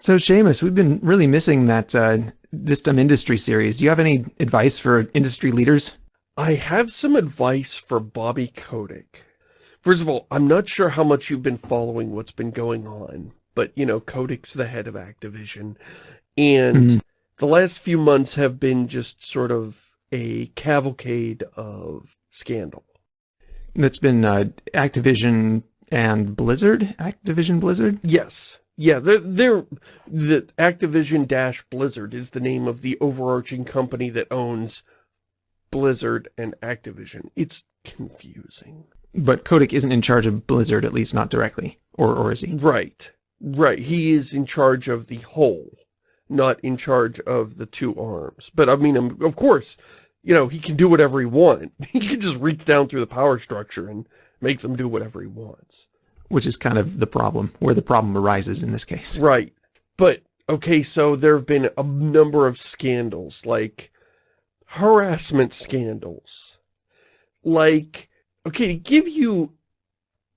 So Shamus, we've been really missing that uh, This Dumb Industry series. Do you have any advice for industry leaders? I have some advice for Bobby Kotick. First of all, I'm not sure how much you've been following what's been going on, but, you know, Kotick's the head of Activision, and mm -hmm. the last few months have been just sort of a cavalcade of scandal. That's been uh, Activision and Blizzard? Activision Blizzard? Yes. Yeah, they're, they're, the Activision Dash Blizzard is the name of the overarching company that owns Blizzard and Activision. It's confusing. But Kotick isn't in charge of Blizzard, at least not directly. Or, or is he? Right. Right. He is in charge of the whole, not in charge of the two arms. But I mean, um, of course, you know, he can do whatever he wants. He can just reach down through the power structure and make them do whatever he wants which is kind of the problem, where the problem arises in this case. Right. But, okay, so there have been a number of scandals, like harassment scandals. Like, okay, to give you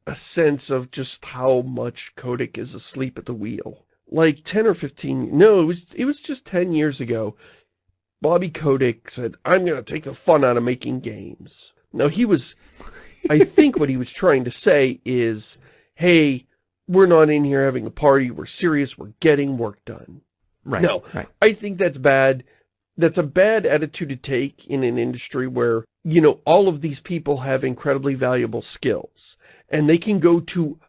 a sense of just how much Kotick is asleep at the wheel. Like 10 or 15, no, it was, it was just 10 years ago. Bobby Kotick said, I'm going to take the fun out of making games. Now, he was, I think what he was trying to say is, hey, we're not in here having a party, we're serious, we're getting work done. Right. No, right. I think that's bad. That's a bad attitude to take in an industry where, you know, all of these people have incredibly valuable skills. And they can go to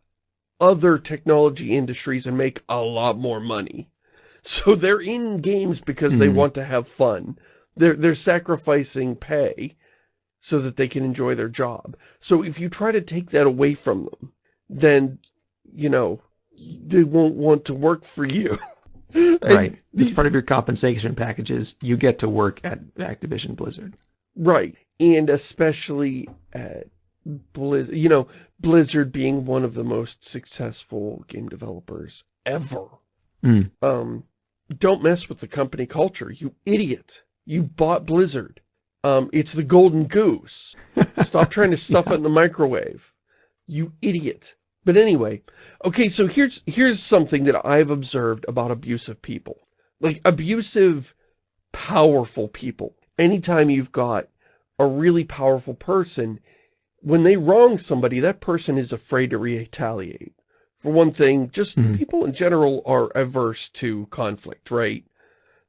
other technology industries and make a lot more money. So they're in games because mm. they hmm. want to have fun. They're, they're sacrificing pay so that they can enjoy their job. So if you try to take that away from them, then, you know, they won't want to work for you. right. These... It's part of your compensation packages. You get to work at Activision Blizzard. Right. And especially at Blizzard, you know, Blizzard being one of the most successful game developers ever. Mm. Um, don't mess with the company culture, you idiot. You bought Blizzard. Um, it's the golden goose. Stop trying to stuff yeah. it in the microwave. You idiot. But anyway, okay, so here's here's something that I've observed about abusive people. Like, abusive, powerful people. Anytime you've got a really powerful person, when they wrong somebody, that person is afraid to retaliate. For one thing, just mm -hmm. people in general are averse to conflict, right?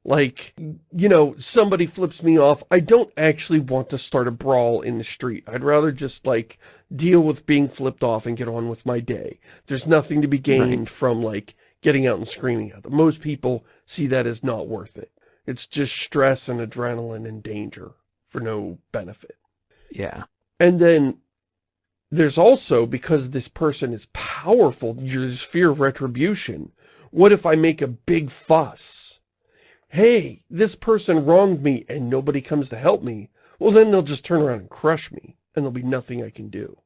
Like, you know, somebody flips me off. I don't actually want to start a brawl in the street. I'd rather just, like, deal with being flipped off and get on with my day. There's nothing to be gained right. from, like, getting out and screaming at them. Most people see that as not worth it. It's just stress and adrenaline and danger for no benefit. Yeah. And then there's also, because this person is powerful, there's fear of retribution. What if I make a big fuss? Hey, this person wronged me and nobody comes to help me, well, then they'll just turn around and crush me and there'll be nothing I can do.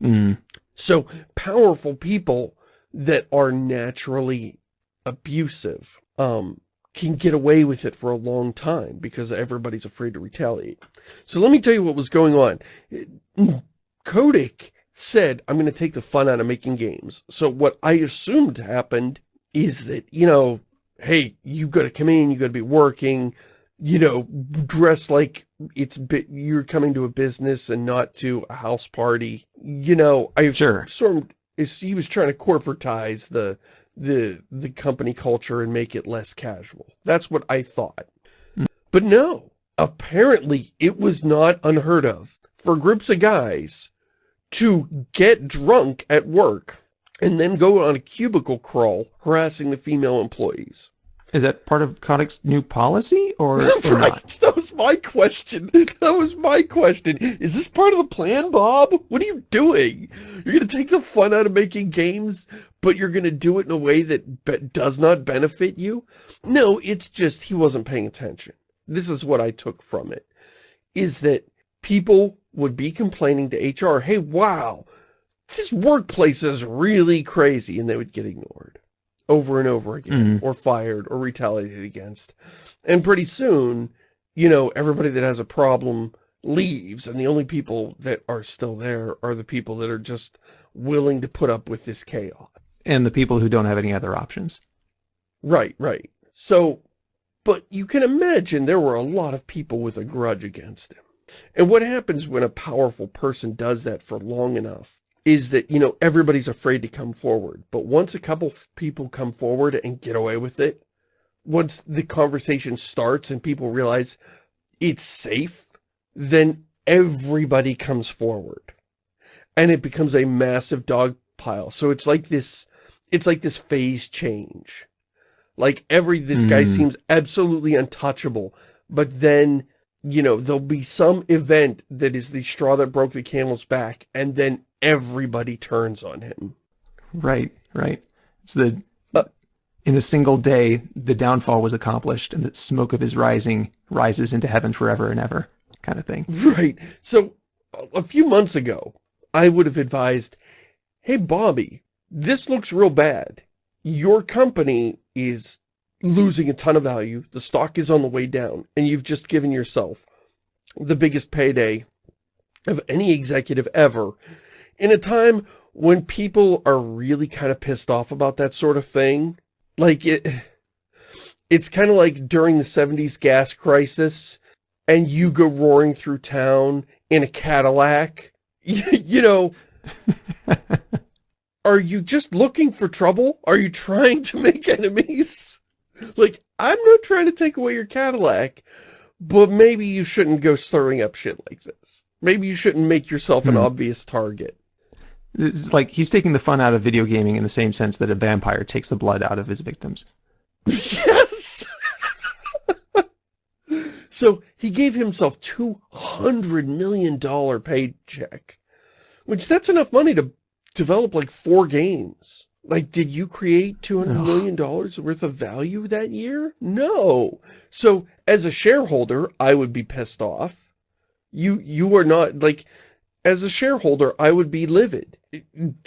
Mm. So powerful people that are naturally abusive um, can get away with it for a long time because everybody's afraid to retaliate. So let me tell you what was going on. Kotick said, I'm going to take the fun out of making games. So what I assumed happened is that, you know, hey, you got to come in, you got to be working, you know, dress like it's bit you're coming to a business and not to a house party. You know, I sure. sort of he was trying to corporatize the the the company culture and make it less casual. That's what I thought. Mm. But no, apparently it was not unheard of for groups of guys to get drunk at work and then go on a cubicle crawl harassing the female employees. Is that part of Kotick's new policy or, or right. not? That was my question. That was my question. Is this part of the plan, Bob? What are you doing? You're going to take the fun out of making games, but you're going to do it in a way that does not benefit you? No, it's just he wasn't paying attention. This is what I took from it. Is that people would be complaining to HR, hey, wow, this workplace is really crazy, and they would get ignored over and over again, mm or fired, or retaliated against. And pretty soon, you know, everybody that has a problem leaves, and the only people that are still there are the people that are just willing to put up with this chaos. And the people who don't have any other options. Right, right. So, but you can imagine there were a lot of people with a grudge against him. And what happens when a powerful person does that for long enough is that, you know, everybody's afraid to come forward. But once a couple people come forward and get away with it, once the conversation starts and people realize it's safe, then everybody comes forward. And it becomes a massive dog pile. So it's like this, it's like this phase change. Like every, this mm. guy hmm. seems absolutely untouchable, but then, you know, there'll be some event that is the straw that broke the camel's back, and then everybody turns on him. Right, right. It's the, uh, in a single day, the downfall was accomplished, and the smoke of his rising rises into heaven forever and ever, kind of thing. Right. So, a few months ago, I would have advised, hey, Bobby, this looks real bad. Your company is losing a ton of value. The stock is on the way down. And you've just given yourself the biggest payday of any executive ever in a time when people are really kind of pissed off about that sort of thing. Like it, it's kind of like during the 70s gas crisis and you go roaring through town in a Cadillac you know, are you just looking for trouble? Are you trying to make enemies? Like, I'm not trying to take away your Cadillac, but maybe you shouldn't go stirring up shit like this. Maybe you shouldn't make yourself an hmm. obvious target. It's like he's taking the fun out of video gaming in the same sense that a vampire takes the blood out of his victims. Yes! So he gave himself $200 million paycheck, which that's enough money to develop like four games. Like, did you create $200 million worth of value that year? No. So as a shareholder, I would be pissed off. You, you are not like, as a shareholder, I would be livid.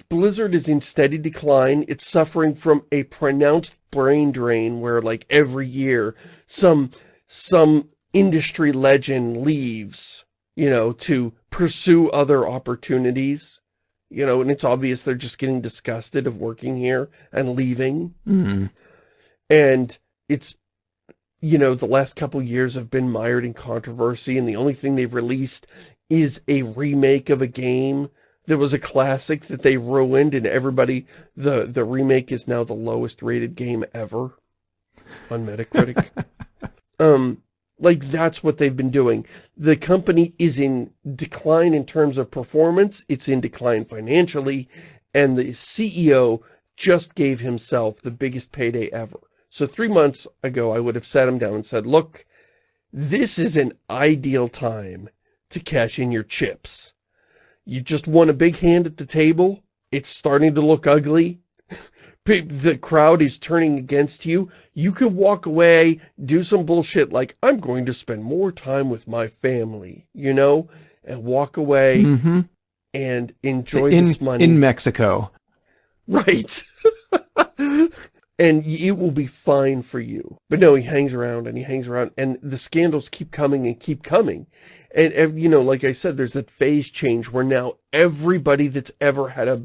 Blizzard is in steady decline. It's suffering from a pronounced brain drain where like every year some, some industry legend leaves, you know, to pursue other opportunities, you know, and it's obvious they're just getting disgusted of working here and leaving. Mm. And it's, you know, the last couple years have been mired in controversy and the only thing they've released is a remake of a game that was a classic that they ruined and everybody, the, the remake is now the lowest rated game ever on Metacritic. um, like, that's what they've been doing. The company is in decline in terms of performance. It's in decline financially. And the CEO just gave himself the biggest payday ever. So three months ago, I would have sat him down and said, look, this is an ideal time to cash in your chips. You just won a big hand at the table. It's starting to look ugly the crowd is turning against you, you can walk away, do some bullshit like, I'm going to spend more time with my family, you know, and walk away mm -hmm. and enjoy in, this money. In Mexico. Right. and it will be fine for you. But no, he hangs around and he hangs around and the scandals keep coming and keep coming. And, you know, like I said, there's that phase change where now everybody that's ever had a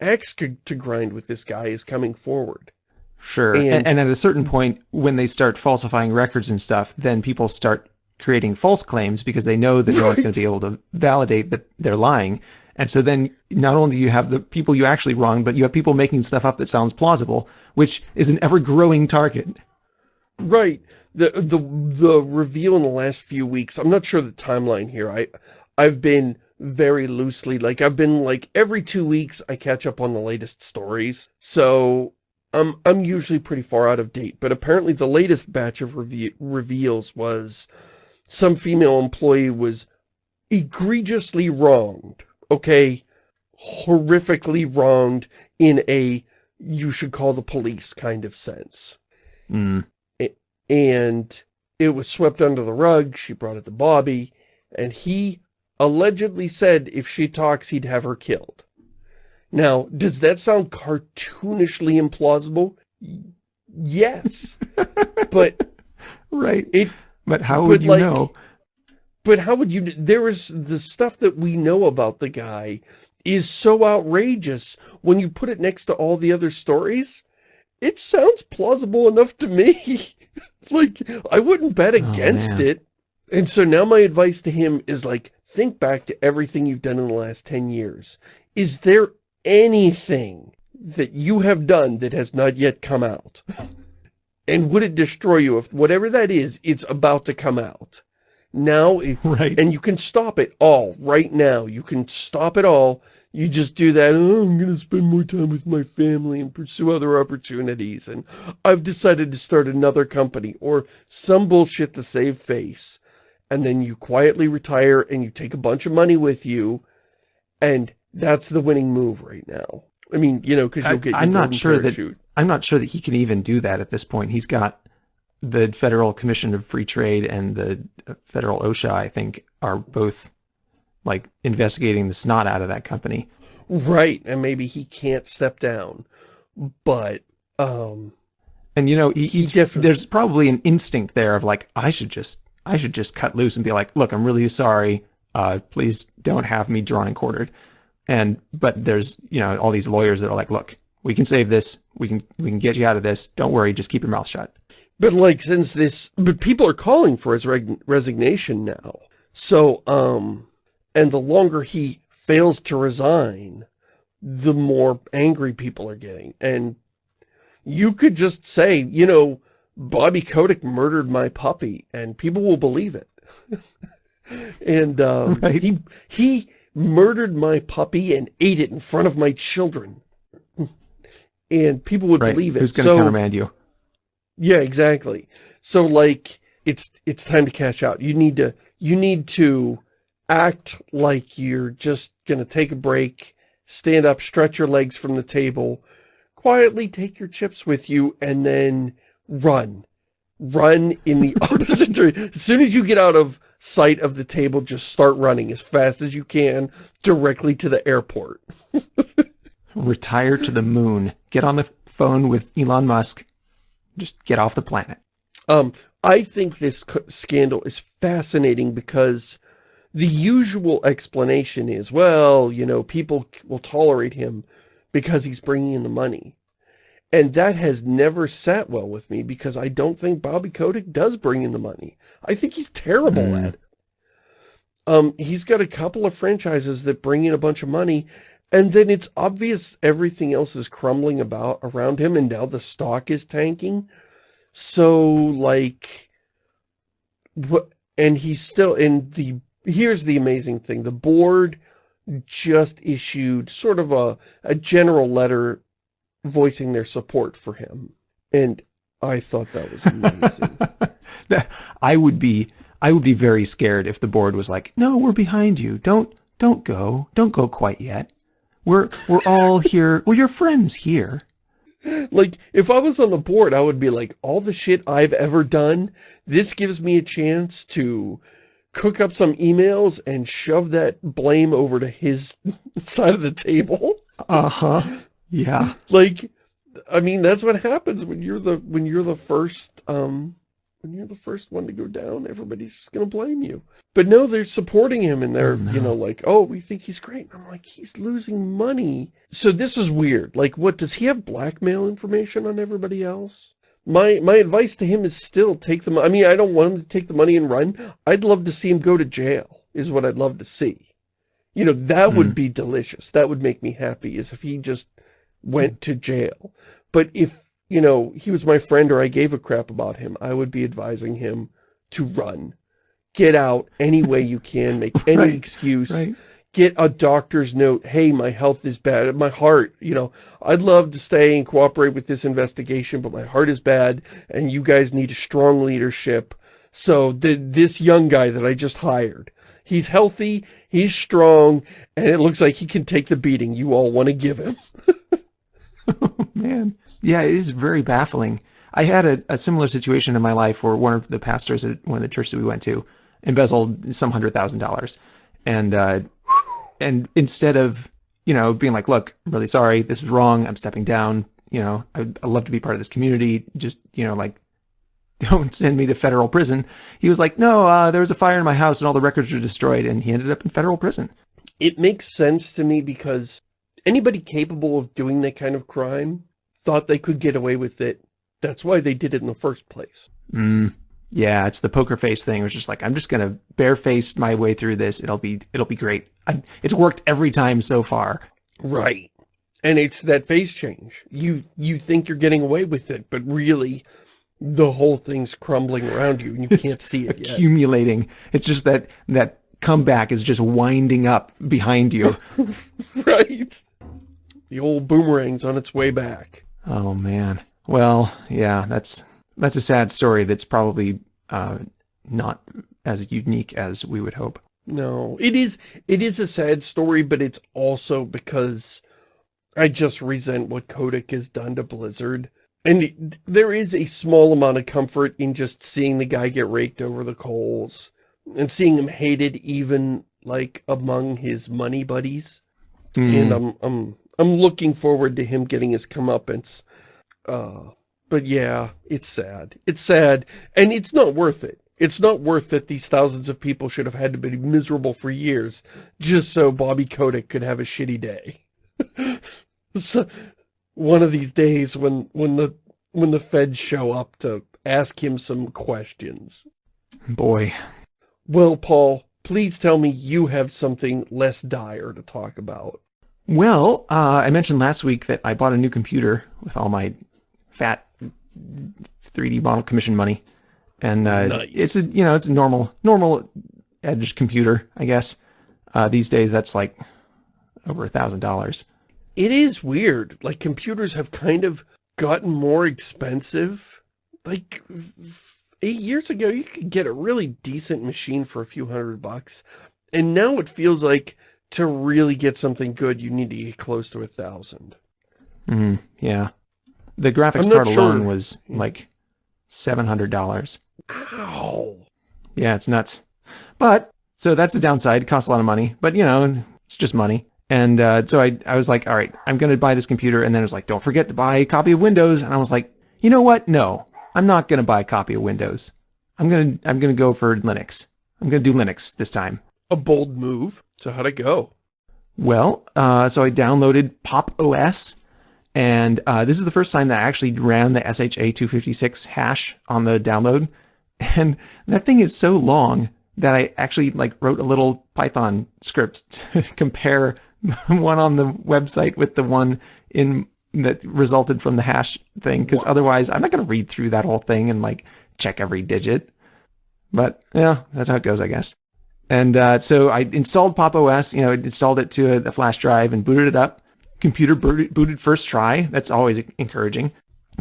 axe to grind with this guy is coming forward. Sure. And, and, at a certain mm-hmm. point, when they start falsifying records and stuff, then people start creating false claims because they know that right. no one's going to be able to validate that they're lying. And so then not only do you have the people you actually wrong, but you have people making stuff up that sounds plausible, which is an ever-growing target. Right. The the the reveal in the last few weeks, I'm not sure the timeline here. I I've been very loosely. Like I've been like every two weeks I catch up on the latest stories. So I'm I'm usually pretty far out of date. But apparently the latest batch of reve reveals was some female employee was egregiously wronged. Okay, horrifically wronged in a you should call the police kind of sense. Mm. And it was swept under the rug. She brought it to Bobby. And he allegedly said if she talks, he'd have her killed. Now, does that sound cartoonishly implausible? Yes. but... Right. It, but how would you like, know? But how would you... There is the stuff that we know about the guy is so outrageous when you put it next to all the other stories. it sounds plausible enough to me. like, I wouldn't bet oh, against oh, it. And so now my advice to him is like, think back to everything you've done in the last 10 years. Is there anything that you have done that has not yet come out? And would it destroy you if whatever that is, it's about to come out? Now, right. and you can stop it all right now. You can stop it all. You just do that, oh, I'm going to spend more time with my family and pursue other opportunities. And I've decided to start another company or some bullshit to save face. And then you quietly retire and you take a bunch of money with you. And that's the winning move right now. I mean, you know, because you'll get I'm not sure parachute. that I'm not sure that he can even do that at this point. He's got the Federal Commission of Free Trade and the Federal OSHA, I think, are both like investigating the snot out of that company. Right, and maybe he can't step down, but um, and you know, he, he there's probably an instinct there of like, I should just, I should just cut loose and be like, look, I'm really sorry. Uh, please don't have me drawn and quartered. And but there's you know all these lawyers that are like, look, we can save this. We can we can get you out of this. Don't worry. Just keep your mouth shut. But like since this, but people are calling for his resignation now. So um, and the longer he fails to resign, the more angry people are getting. And you could just say, you know, Bobby Kotick murdered my puppy, and people will believe it. and um, right. he he murdered my puppy and ate it in front of my children. And people would right. believe it. Who's going to so, countermand you? Yeah, exactly. So like, it's, it's time to cash out. You need to, you need to act like you're just going to take a break, stand up, stretch your legs from the table, quietly take your chips with you, and then run. Run in the opposite direction. As soon as you get out of sight of the table, just start running as fast as you can directly to the airport. Retire to the moon. Get on the phone with Elon Musk. Just get off the planet. Um, I think this scandal is fascinating because the usual explanation is, well, you know, people will tolerate him because he's bringing in the money. And that has never sat well with me because I don't think Bobby Kotick does bring in the money. I think he's terrible mm. at it. Um, he's got a couple of franchises that bring in a bunch of money, and then it's obvious everything else is crumbling about around him, and now the stock is tanking. So, like, what? And he's still in the. Here's the amazing thing: the board just issued sort of a a general letter voicing their support for him. And I thought that was amazing. I would be I would be very scared if the board was like, "No, we're behind you. Don't don't go. Don't go quite yet. We're we're all here. We're your friends here." Like, if I was on the board, I would be like, all the shit I've ever done, this gives me a chance to cook up some emails and shove that blame over to his side of the table. Uh-huh. Yeah. Like, I mean, that's what happens when you're the, when you're the first, um, when you're the first one to go down, everybody's going to blame you. But no, they're supporting him and they're, oh, no. you know, like, oh, we think he's great. And I'm like, he's losing money. So this is weird. Like, what, does he have blackmail information on everybody else? My, my advice to him is still take the I mean, I don't want him to take the money and run. I'd love to see him go to jail, is what I'd love to see. You know, that mm. would hmm. be delicious. That would make me happy, is if he just went to jail. But if, you know, he was my friend or I gave a crap about him, I would be advising him to run. Get out any way you can, make any right, excuse. Right. Get a doctor's note, hey, my health is bad, my heart, you know, I'd love to stay and cooperate with this investigation, but my heart is bad, and you guys need a strong leadership. So the, this young guy that I just hired, he's healthy, he's strong, and it looks like he can take the beating you all want to give him. oh, man. Yeah, it is very baffling. I had a, a, similar situation in my life where one of the pastors at one of the churches that we went to embezzled some hundred thousand dollars. And, uh, and instead of, you know, being like, look, I'm really sorry, this is wrong, I'm stepping down, you know, I'd, I'd love to be part of this community, just, you know, like, don't send me to federal prison. He was like, no, uh, there was a fire in my house and all the records were destroyed, and he ended up in federal prison. It makes sense to me because anybody capable of doing that kind of crime thought they could get away with it. That's why they did it in the first place. Mm, yeah, it's the poker face thing. It's just like, I'm just going to bareface my way through this. It'll be, it'll be great. I, it's worked every time so far. Right. And it's that face change. You, you think you're getting away with it, but really the whole thing's crumbling around you and you can't see it accumulating. Yet. It's just that, that comeback is just winding up behind you. right. The old boomerang's on its way back. Oh man. Well, yeah, that's that's a sad story that's probably uh, not as unique as we would hope. No, it is it is a sad story, but it's also because I just resent what Kotick has done to Blizzard. And there is a small amount of comfort in just seeing the guy get raked over the coals and seeing him hated even like among his money buddies. Mm. And I'm I'm I'm looking forward to him getting his comeuppance. Uh but yeah, it's sad. It's sad. And it's not worth it. It's not worth that these thousands of people should have had to be miserable for years just so Bobby Kotick could have a shitty day. so, one of these days when when the when the feds show up to ask him some questions. Boy. Well, Paul, please tell me you have something less dire to talk about. Well, uh, I mentioned last week that I bought a new computer with all my fat 3D model commission money. And uh, nice. it's a, you know, it's a normal, normal edge computer, I guess. Uh, these days, that's like over a thousand dollars. It is weird. Like computers have kind of gotten more expensive. Like eight years ago, you could get a really decent machine for a few hundred bucks. And now it feels like to really get something good, you need to get close to a thousand. Mm, yeah. The graphics card sure. alone was like $700. Ow. Yeah, it's nuts. But, so that's the downside. It costs a lot of money. But, you know, it's just money. And uh, so I, I was like, all right, I'm going to buy this computer. And then it was like, don't forget to buy a copy of Windows. And I was like, you know what? No, I'm not going to buy a copy of Windows. I'm going to I'm going to go for Linux. I'm going to do Linux this time. A bold move. So how'd it go? Well, uh, so I downloaded Pop OS and uh, this is the first time that I actually ran the SHA-256 hash on the download. And that thing is so long that I actually like wrote a little Python script to compare one on the website with the one in that resulted from the hash thing. Because otherwise, I'm not going to read through that whole thing and like check every digit. But yeah, that's how it goes, I guess. And uh, so I installed Pop OS, you know, I installed it to a, a flash drive and booted it up computer booted first try. That's always encouraging.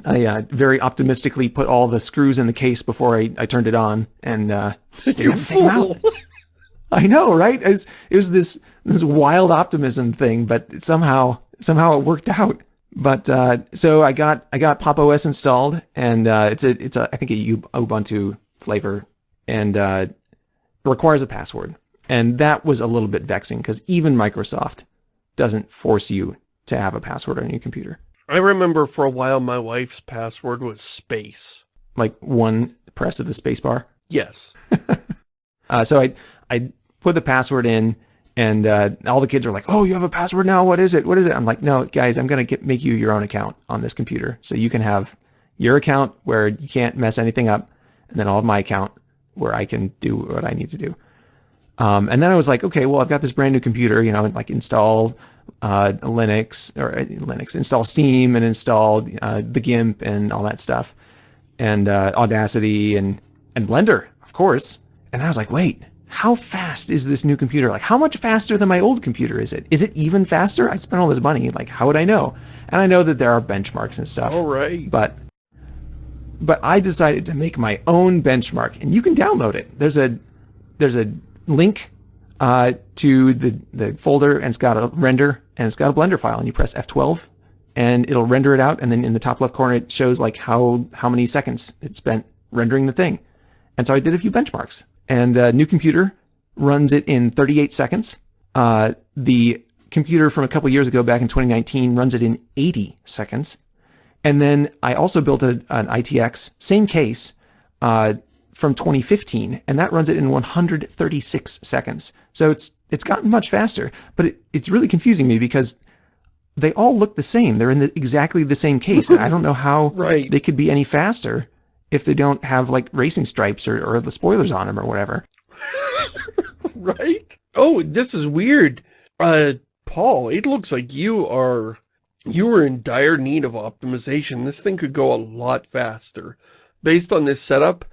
I uh, very optimistically put all the screws in the case before I, I turned it on, and uh, you fool! I know, right? It was, it was this this wild optimism thing, but somehow somehow it worked out. But uh, so I got I got Pop OS installed, and uh, it's a it's a I think a Ubuntu flavor, and uh, requires a password, and that was a little bit vexing because even Microsoft doesn't force you to have a password on your computer. I remember for a while my wife's password was space. Like one press of the space bar? Yes. uh, so I, I put the password in and uh, all the kids are like, oh, you have a password now? What is it? What is it? I'm like, no, guys, I'm going to make you your own account on this computer. So you can have your account where you can't mess anything up. And then I'll have my account where I can do what I need to do. Um, and then I was like, okay, well, I've got this brand new computer, you know, like install uh, Linux or uh, Linux, install Steam and install uh, the GIMP and all that stuff, and uh, Audacity and and Blender, of course. And I was like, wait, how fast is this new computer? Like, how much faster than my old computer is it? Is it even faster? I spent all this money. Like, how would I know? And I know that there are benchmarks and stuff. All right. But but I decided to make my own benchmark, and you can download it. There's a there's a link uh, to the, the folder and it's got a render and it's got a Blender file and you press F12 and it'll render it out and then in the top left corner it shows like how how many seconds it spent rendering the thing. And so I did a few benchmarks and a new computer runs it in 38 seconds. Uh, the computer from a couple years ago back in 2019 runs it in 80 seconds. And then I also built a, an ITX, same case, uh, from 2015, and that runs it in 136 seconds. So it's it's gotten much faster, but it, it's really confusing me because they all look the same. They're in the, exactly the same case. And I don't know how right. they could be any faster if they don't have like racing stripes or, or the spoilers on them or whatever. right? Oh, this is weird. Uh, Paul, it looks like you are, you are in dire need of optimization. This thing could go a lot faster. Based on this setup,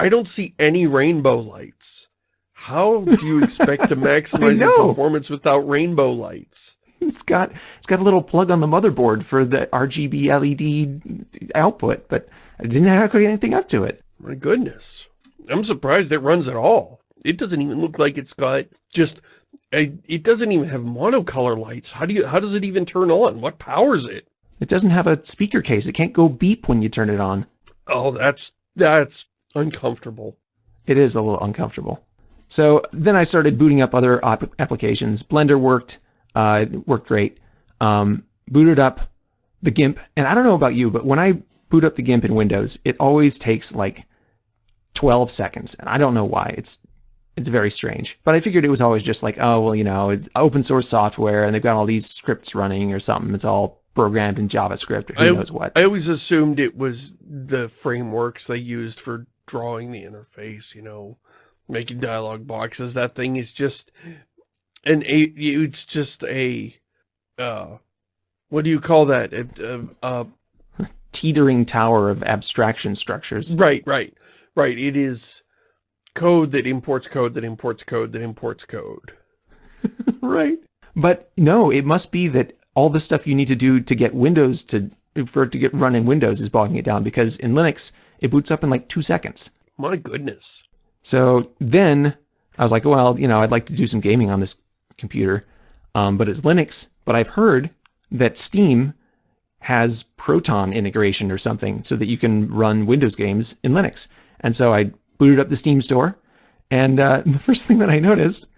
I don't see any rainbow lights. How do you expect to maximize the performance without rainbow lights? It's got it's got a little plug on the motherboard for the RGB LED output, but I didn't hook anything up to it. My goodness. I'm surprised it runs at all. It doesn't even look like it's got just it doesn't even have monocolor lights. How do you how does it even turn on? What powers it? It doesn't have a speaker case. It can't go beep when you turn it on. Oh, that's that's uncomfortable. It is a little uncomfortable. So then I started booting up other applications. Blender worked, uh, it worked great. Um, booted up the GIMP, and I don't know about you, but when I boot up the GIMP in Windows, it always takes like 12 seconds, and I don't know why. It's it's very strange. But I figured it was always just like, oh, well, you know, it's open source software, and they've got all these scripts running or something. It's all programmed in JavaScript or who I, knows what. I always assumed it was the frameworks they used for drawing the interface, you know, making dialog boxes. That thing is just an a. It's just a. Uh, what do you call that? A, a, a teetering tower of abstraction structures. Right, right, right. It is code that imports code that imports code that imports code. right. But no, it must be that all the stuff you need to do to get Windows to for it to get run in Windows is bogging it down because in Linux it boots up in like two seconds. My goodness. So then I was like, well, you know, I'd like to do some gaming on this computer, um, but it's Linux. But I've heard that Steam has Proton integration or something so that you can run Windows games in Linux. And so I booted up the Steam store, and uh, the first thing that I noticed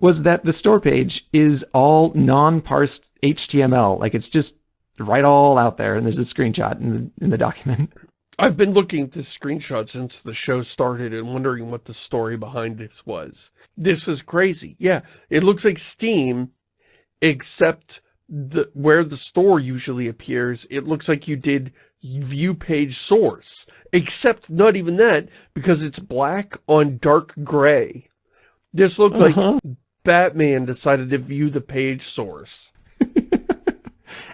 was that the store page is all non-parsed HTML. Like it's just right all out there, and there's a screenshot in the, in the document. I've been looking at this screenshot since the show started and wondering what the story behind this was. This is crazy. Yeah, it looks like Steam, except the where the store usually appears, it looks like you did view page source. Except not even that, because it's black on dark gray. This looks uh -huh. like Batman decided to view the page source.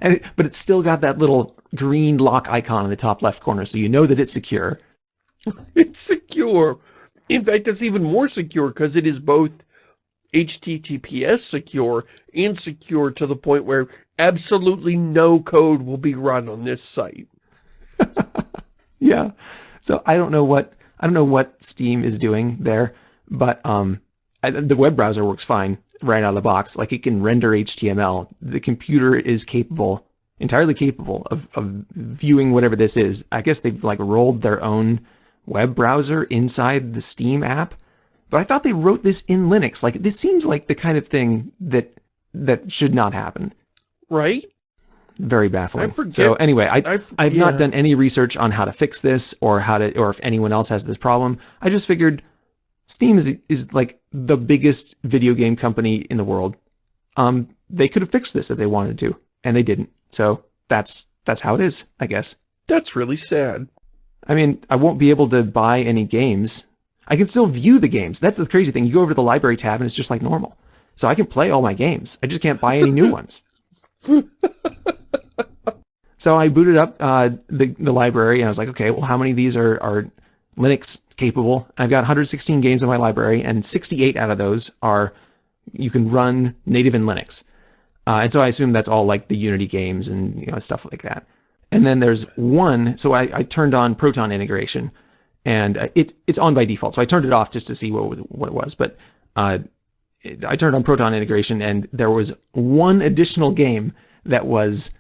and it, but it's still got that little green lock icon in the top left corner, so you know that it's secure. it's secure. In fact, it's even more secure because it is both HTTPS secure and secure to the point where absolutely no code will be run on this site. yeah. So I don't know what I don't know what Steam is doing there, but um, I, the web browser works fine right out of the box. Like it can render HTML. The computer is capable, entirely capable of, of viewing whatever this is. I guess they've like rolled their own web browser inside the Steam app but I thought they wrote this in Linux. Like this seems like the kind of thing that that should not happen. Right? Very baffling. so anyway, I, I've, I've yeah. not done any research on how to fix this or how to, or if anyone else has this problem. I just figured Steam is, is like the biggest video game company in the world. Um, they could have fixed this if they wanted to, and they didn't. So that's, that's how it is, I guess. That's really sad. I mean, I won't be able to buy any games I can still view the games. That's the crazy thing. You go over to the library tab and it's just like normal. So I can play all my games. I just can't buy any new ones. so I booted up uh, the, the library and I was like, okay, well, how many of these are, are Linux capable? I've got 116 games in my library and 68 out of those are, you can run native in Linux. Uh, and so I assume that's all like the Unity games and you know stuff like that. And then there's one, so I, I turned on Proton integration and uh, it, it's on by default. So I turned it off just to see what, what it was. But uh, it, I turned on Proton integration, and there was one additional game that was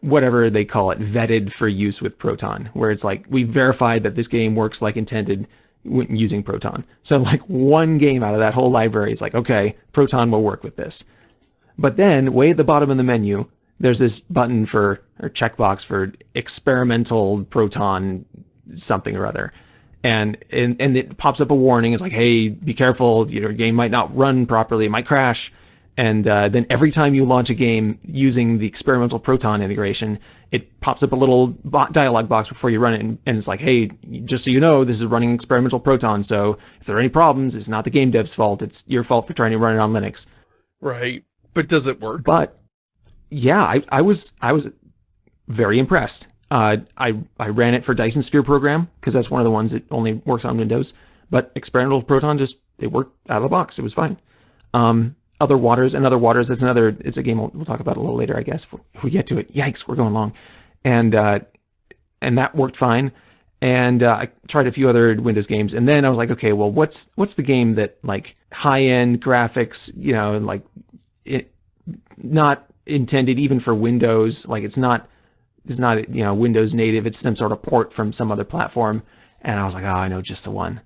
whatever they call it, vetted for use with Proton, where it's like, we verified that this game works like intended when using Proton. So like one game out of that whole library is like, okay, Proton will work with this. But then way at the bottom of the menu, there's this button for, or checkbox for experimental Proton something or other and, and and it pops up a warning. It's like, hey, be careful, your game might not run properly, it might crash. And uh, then every time you launch a game using the experimental Proton integration, it pops up a little dialog box before you run it, and, and, it's like, hey, just so you know, this is running experimental Proton, so if there are any problems, it's not the game dev's fault, it's your fault for trying to run it on Linux. Right. But does it work? But, yeah, I, I was I was very impressed. Uh, I, I ran it for Dyson Sphere program, because that's one of the ones that only works on Windows. But experimental Proton just, it worked out of the box. It was fine. Um, other waters and other waters. It's another. It's a game we'll, we'll talk about a little later, I guess, if, if we get to it. Yikes, we're going long, and uh, and that worked fine. And uh, I tried a few other Windows games, and then I was like, okay, well, what's what's the game that like high end graphics, you know, like it, not intended even for Windows, like it's not it's not you know Windows native, it's some sort of port from some other platform. And I was like, oh, I know just the one.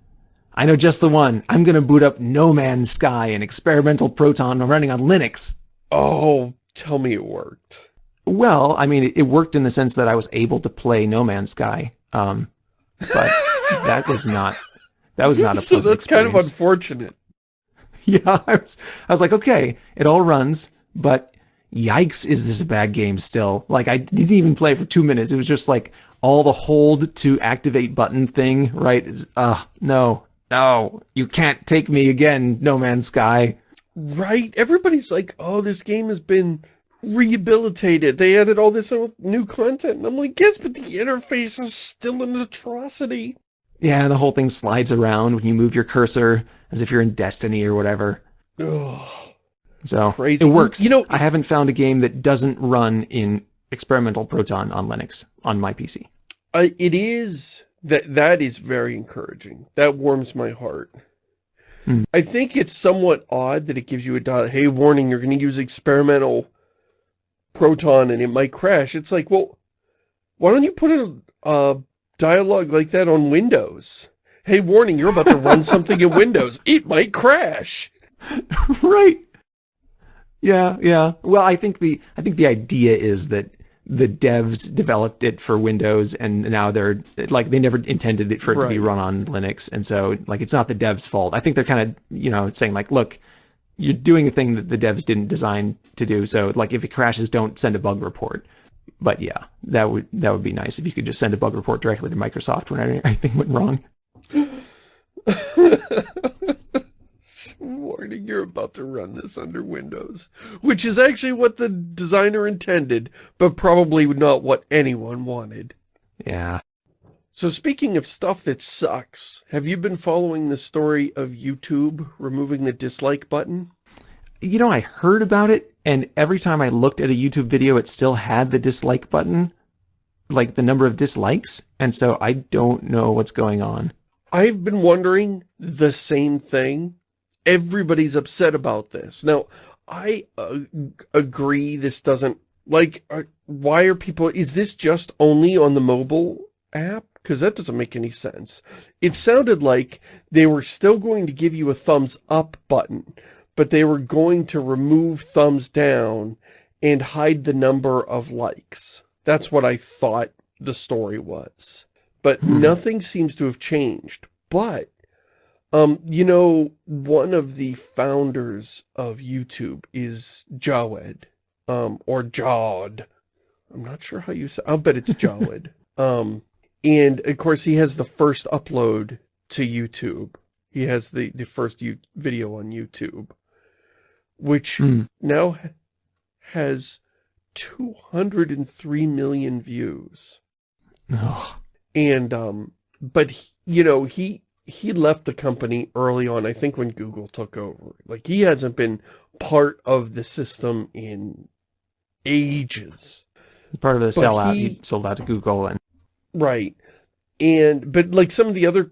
I know just the one. I'm going to boot up No Man's Sky, an experimental Proton running on Linux. Oh, tell me it worked. Well, I mean, it worked in the sense that I was able to play No Man's Sky. Um, but that was not, that was not a pleasant So that's experience. kind of unfortunate. Yeah, I was, I was like, okay, it all runs, but yikes, is this a bad game still? Like, I didn't even play for two minutes. It was just like all the hold to activate button thing, right? Is, uh, no, no, you can't take me again, No Man's Sky. Right? Everybody's like, oh, this game has been rehabilitated. They added all this new content. And I'm like, yes, but the interface is still an atrocity. Yeah, the whole thing slides around when you move your cursor as if you're in Destiny or whatever. Ugh. So Crazy. it works. You know, I haven't found a game that doesn't run in experimental Proton on Linux on my PC. Uh, it is that that is very encouraging. That warms my heart. Hmm. I think it's somewhat odd that it gives you a dot. Hey, warning! You're going to use experimental Proton and it might crash. It's like, well, why don't you put a, a dialogue like that on Windows? Hey, warning! You're about to run something in Windows. It might crash. right. Yeah, yeah. Well, I think the I think the idea is that the devs developed it for Windows and now they're like they never intended it for it right. to be run on Linux and so like it's not the devs fault. I think they're kind of, you know, saying like look, you're doing a thing that the devs didn't design to do. So like if it crashes don't send a bug report. But yeah, that would that would be nice if you could just send a bug report directly to Microsoft when anything went wrong. warning you're about to run this under Windows, which is actually what the designer intended, but probably not what anyone wanted. Yeah. So speaking of stuff that sucks, have you been following the story of YouTube removing the dislike button? You know, I heard about it, and every time I looked at a YouTube video, it still had the dislike button, like the number of dislikes, and so I don't know what's going on. I've been wondering the same thing everybody's upset about this. Now, I uh, agree this doesn't, like, uh, why are people, is this just only on the mobile app? Because that doesn't make any sense. It sounded like they were still going to give you a thumbs up button, but they were going to remove thumbs down and hide the number of likes. That's what I thought the story was. But hmm. nothing seems to have changed. But um, you know, one of the founders of YouTube is Jawed, um, or Jawed. I'm not sure how you say, I'll bet it's Jawed. um, and of course he has the first upload to YouTube. He has the, the first U video on YouTube, which mm. now has 203 million views. Oh. And, um, but, he, you know, he, he left the company early on, I think when Google took over. Like, he hasn't been part of the system in ages. Part of the sellout. He, he sold out to Google. and Right. And, but like some of the other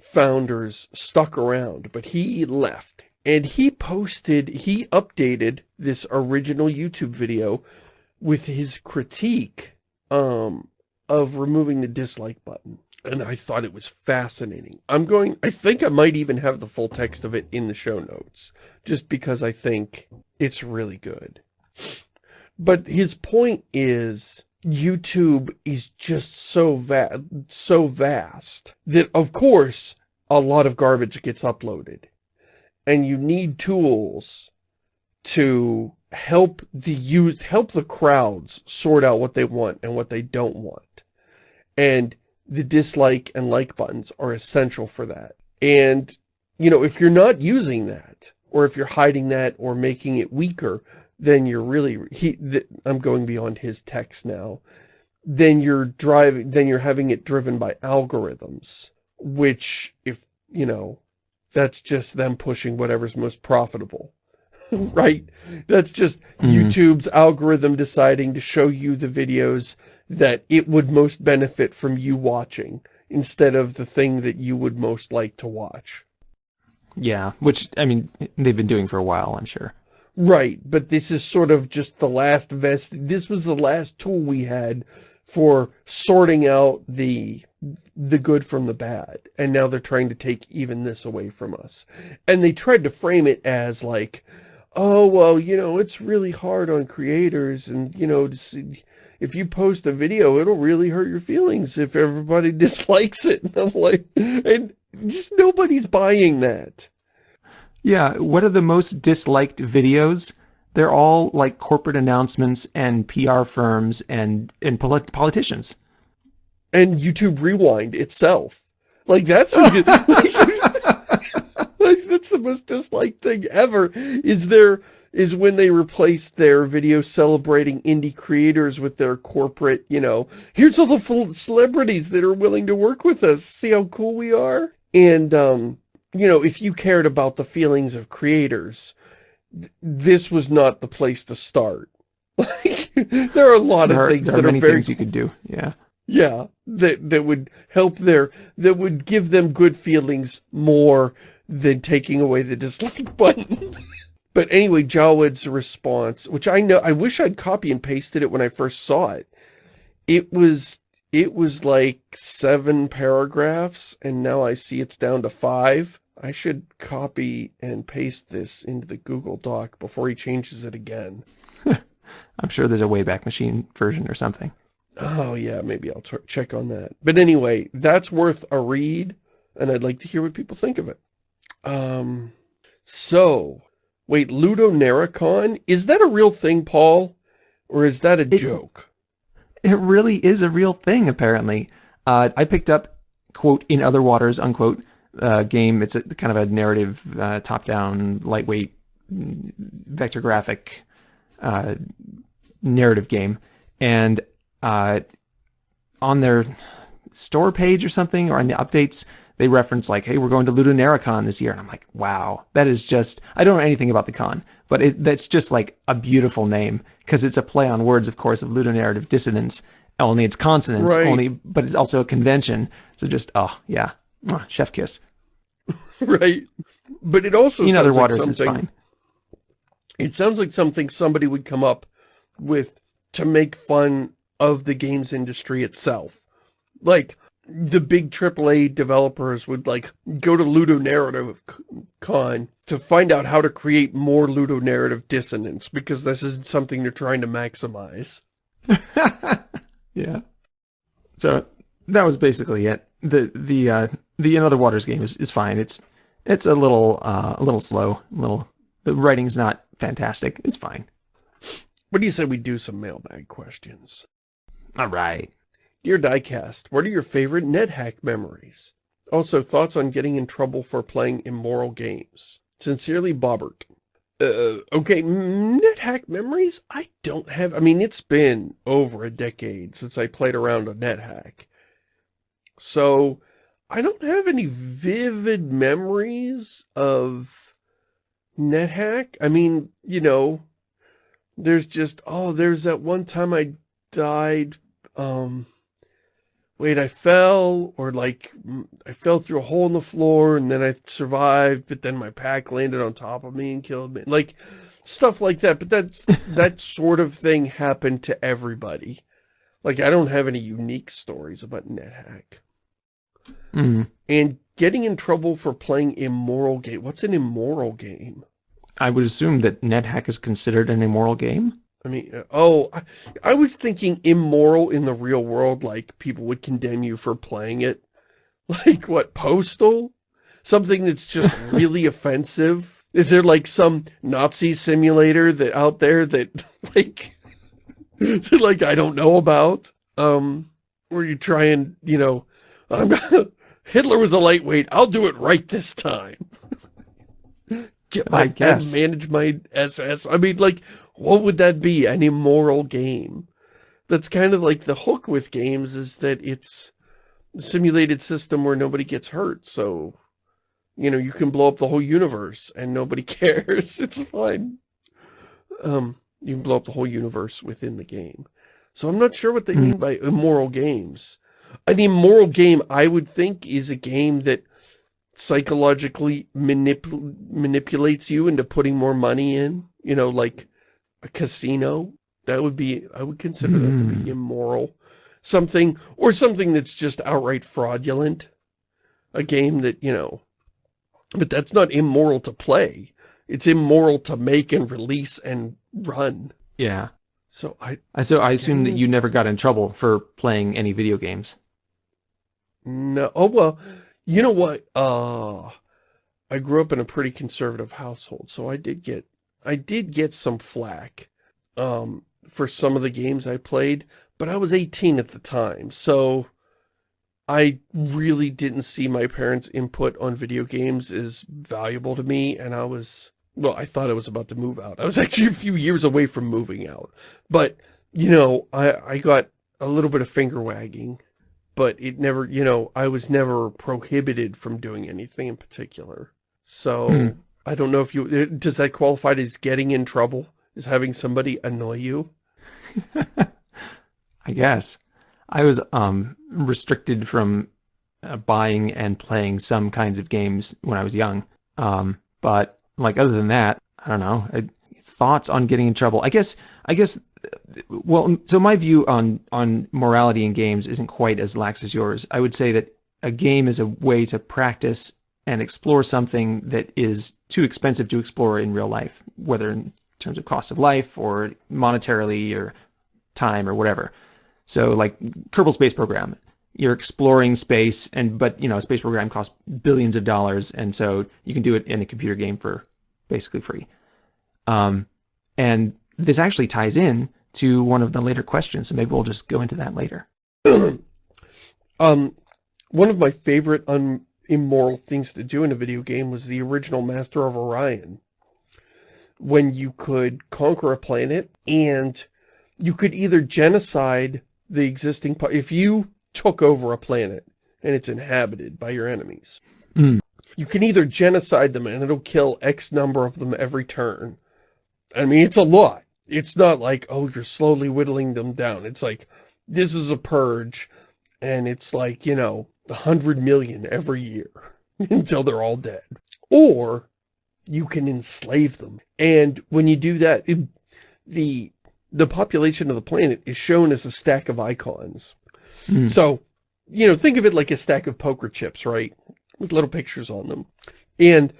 founders stuck around, but he left. And he posted, he updated this original YouTube video with his critique um, of removing the dislike button and I thought it was fascinating. I'm going, I think I might even have the full text of it in the show notes, just because I think it's really good. But his point is, YouTube is just so va so vast that, of course, a lot of garbage gets uploaded. And you need tools to help the youth, help the crowds sort out what they want and what they don't want. And the dislike and like buttons are essential for that. And, you know, if you're not using that, or if you're hiding that or making it weaker, then you're really, he, I'm going beyond his text now, then you're driving, then you're having it driven by algorithms, which if, you know, that's just them pushing whatever's most profitable. right? That's just mm -hmm. YouTube's algorithm deciding to show you the videos that it would most benefit from you watching instead of the thing that you would most like to watch. Yeah, which, I mean, they've been doing for a while, I'm sure. Right, but this is sort of just the last vest. This was the last tool we had for sorting out the the good from the bad. And now they're trying to take even this away from us. And they tried to frame it as like, oh, well, you know, it's really hard on creators and, you know, if you post a video, it'll really hurt your feelings if everybody dislikes it. And I'm like, and just nobody's buying that. Yeah, what are the most disliked videos? They're all like corporate announcements and PR firms and, and polit politicians. And YouTube Rewind itself. Like, that's... that's the most disliked thing ever, is their is when they replace their video celebrating indie creators with their corporate, you know, here's all the celebrities that are willing to work with us. See how cool we are? And, um, you know, if you cared about the feelings of creators, th this was not the place to start. Like, there are a lot there of things are, that are are very... things you could do, yeah. Yeah, that, that would help their, that would give them good feelings more than taking away the dislike button. but anyway, Jawed's response, which I know, I wish I'd copy and pasted it when I first saw it. It was, it was like seven paragraphs, and now I see it's down to five. I should copy and paste this into the Google Doc before he changes it again. I'm sure there's a Wayback Machine version or something. Oh, yeah, maybe I'll check on that. But anyway, that's worth a read, and I'd like to hear what people think of it. Um, so, wait, Ludonarracon? Is that a real thing, Paul? Or is that a it, joke? It really is a real thing, apparently. Uh, I picked up, quote, in other waters, unquote, uh, game. It's a kind of a narrative, uh, top-down, lightweight, vector graphic uh, narrative game. And uh, on their store page or something, or on the updates, they reference like, hey, we're going to Ludonarracon this year. And I'm like, wow, that is just, I don't know anything about the con, but it, that's just like a beautiful name because it's a play on words, of course, of ludonarrative dissonance. Only it's consonants, right. only, but it's also a convention. So just, oh, yeah, chef kiss. right. But it also In other waters like is fine. It sounds like something somebody would come up with to make fun of the games industry itself. Like, the big AAA developers would like go to Ludonarrative Con to find out how to create more ludonarrative dissonance because this is something they're trying to maximize. yeah. So that was basically it. The the uh the In Other Waters game is, is fine. It's it's a little uh a little slow, a little the writing's not fantastic. It's fine. What do you say we do some mailbag questions? All right. Dear Diecast, what are your favorite NetHack memories? Also, thoughts on getting in trouble for playing immoral games. Sincerely, Bobbert. Uh, okay, NetHack memories? I don't have... I mean, it's been over a decade since I played around a NetHack. So, I don't have any vivid memories of NetHack. I mean, you know, there's just, oh, there's that one time I died, um wait, I fell, or like, I fell through a hole in the floor, and then I survived, but then my pack landed on top of me and killed me. Like, stuff like that, but that's, that sort of thing happened to everybody. Like, I don't have any unique stories about NetHack. Mm. And getting in trouble for playing immoral game. What's an immoral game? I would assume that NetHack is considered an immoral game. I mean, uh, oh, I, I, was thinking immoral in the real world, like people would condemn you for playing it. Like what, Postal? Something that's just really offensive Is there like some Nazi simulator that out there that like, that, like I don't know about? Um, where you try and, you know, I'm gonna, Hitler was a lightweight. I'll do it right this time. Get my, I guess. manage my SS. I mean, like, what would that be? An immoral game. That's kind of like the hook with games is that it's a simulated system where nobody gets hurt. So, you know, you can blow up the whole universe and nobody cares. It's fine. Um, you can blow up the whole universe within the game. So I'm not sure what they Hmm. mean by immoral games. An immoral game, I would think, is a game that psychologically manip manipulates you into putting more money in. You know, like a casino. That would be, I would consider that to Hmm. be immoral. Something, or something that's just outright fraudulent. A game that, you know, but that's not immoral to play. It's immoral to make and release and run. Yeah. So I, I- So I assume that you never got in trouble for playing any video games. No. Oh, well, you know what? Uh, I grew up in a pretty conservative household, so I did get, I did get some flack, um, for some of the games I played, but I was 18 at the time, so I really didn't see my parents' input on video games as valuable to me, and I was, well, I thought I was about to move out. I was actually a few years away from moving out, but, you know, I, I got a little bit of finger wagging but it never, you know, I was never prohibited from doing anything in particular. So, Hmm. I don't know if you, uh, does that qualify as getting in trouble? Is having somebody annoy you? I guess. I was um, restricted from uh, buying and playing some kinds of games when I was young. Um, but like other than that, I don't know. I, thoughts on getting in trouble? I guess. I guess. uh, Well, so my view on on morality in games isn't quite as lax as yours. I would say that a game is a way to practice and explore something that is too expensive to explore in real life, whether in terms of cost of life or monetarily or time or whatever. So like Kerbal Space Program, you're exploring space and but you know, a space program costs billions of dollars and so you can do it in a computer game for basically free. Um, and this actually ties in to one of the later questions, so maybe we'll just go into that later. um, one of my favorite un immoral things to do in a video game was the original Master of Orion. When you could conquer a planet and you could either genocide the existing, if you took over a planet and it's inhabited by your enemies, Mm. you can either genocide them and it'll kill X number of them every turn. I mean, it's a lot. It's not like, oh, you're slowly whittling them down. It's like, this is a purge and it's like, you know, a hundred million every year until they're all dead. Or you can enslave them. And when you do that, it, the the population of the planet is shown as a stack of icons. Hmm. So, you know, think of it like a stack of poker chips, right? With little pictures on them. And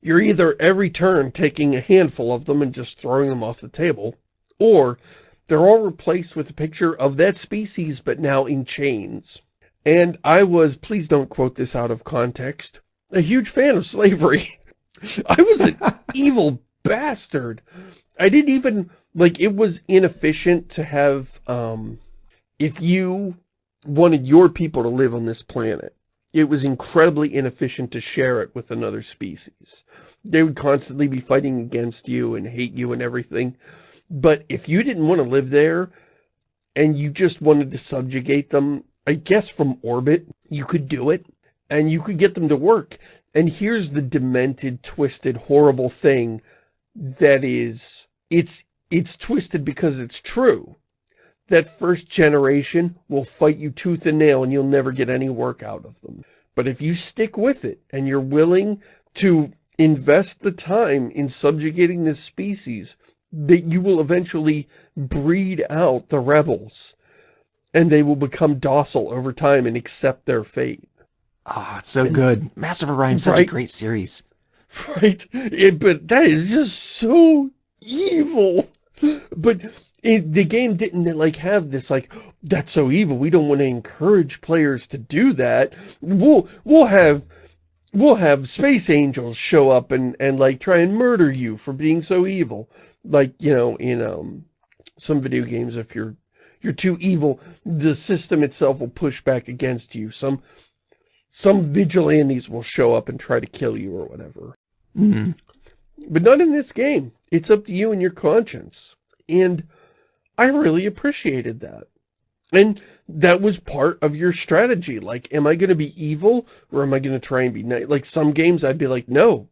you're either every turn taking a handful of them and just throwing them off the table, or they're all replaced with a picture of that species, but now in chains. And I was, please don't quote this out of context, a huge fan of slavery. I was an evil bastard. I didn't even, like, it was inefficient to have, um, if you wanted your people to live on this planet, it was incredibly inefficient to share it with another species. They would constantly be fighting against you and hate you and everything. But if you didn't want to live there and you just wanted to subjugate them, I guess from orbit, you could do it and you could get them to work. And here's the demented, twisted, horrible thing that is, it's, it's twisted because it's true. That first generation will fight you tooth and nail and you'll never get any work out of them. But if you stick with it and you're willing to invest the time in subjugating this species, that you will eventually breed out the rebels and they will become docile over time and accept their fate. Ah, it's so good. Master of Orion is such a great series. Right? It, but that is just so evil. But it, the game didn't like have this like, that's so evil. We don't want to encourage players to do that. We'll, we'll have we'll have space angels show up and, and like try and murder you for being so evil. Like, you know, in um, some video games, if you're you're too evil, the system itself will push back against you. Some some vigilantes will show up and try to kill you or whatever. Mm -hmm. But not in this game. It's up to you and your conscience. And I really appreciated that. And that was part of your strategy. Like, am I going to be evil or am I going to try and be nice? Like, some games I'd be like, no,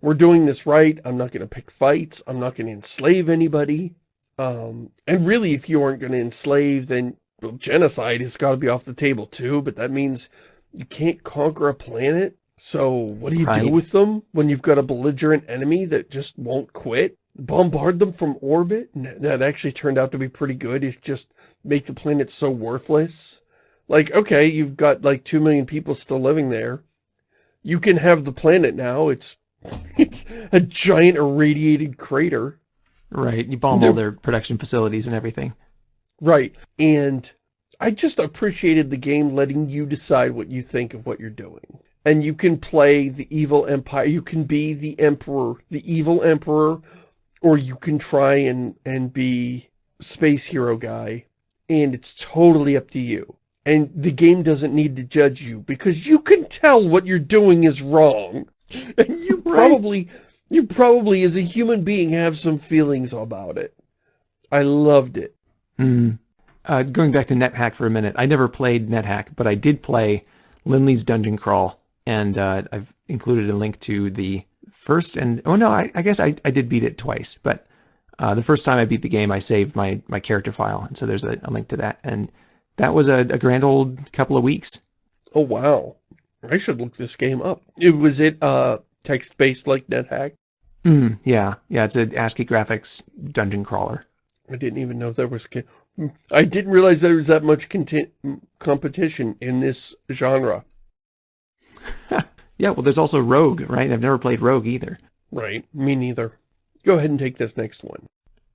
we're doing this right. I'm not going to pick fights. I'm not going to enslave anybody. Um, and really, if you aren't going to enslave, then well, genocide has got to be off the table too. But that means you can't conquer a planet. So what do you right. do with them when you've got a belligerent enemy that just won't quit? bombard them from orbit? That actually turned out to be pretty good. Is just make the planet so worthless. Like, okay, you've got like two million people still living there. You can have the planet now. It's it's a giant irradiated crater. Right. You bomb all their production facilities and everything. Right. And I just appreciated the game letting you decide what you think of what you're doing. And you can play the evil empire. You can be the emperor, the evil emperor, or you can try and, and be space hero guy, and it's totally up to you. And the game doesn't need to judge you, because you can tell what you're doing is wrong. And you probably, you probably as a human being have some feelings about it. I loved it. Mm. Uh, going back to NetHack for a minute, I never played NetHack, but I did play Linley's Dungeon Crawl, and uh, I've included a link to the first and oh no, I, I guess I, I did beat it twice, but uh, the first time I beat the game, I saved my my character file, and so there's a, a link to that, and that was a, a, grand old couple of weeks. Oh wow, I should look this game up. It was it uh text based like NetHack. Mm, yeah, yeah, it's an ASCII graphics dungeon crawler. I didn't even know there was. I didn't realize there was that much content competition in this genre. Yeah, well, there's also Rogue, right? I've never played Rogue either. Right, me neither. Go ahead and take this next one.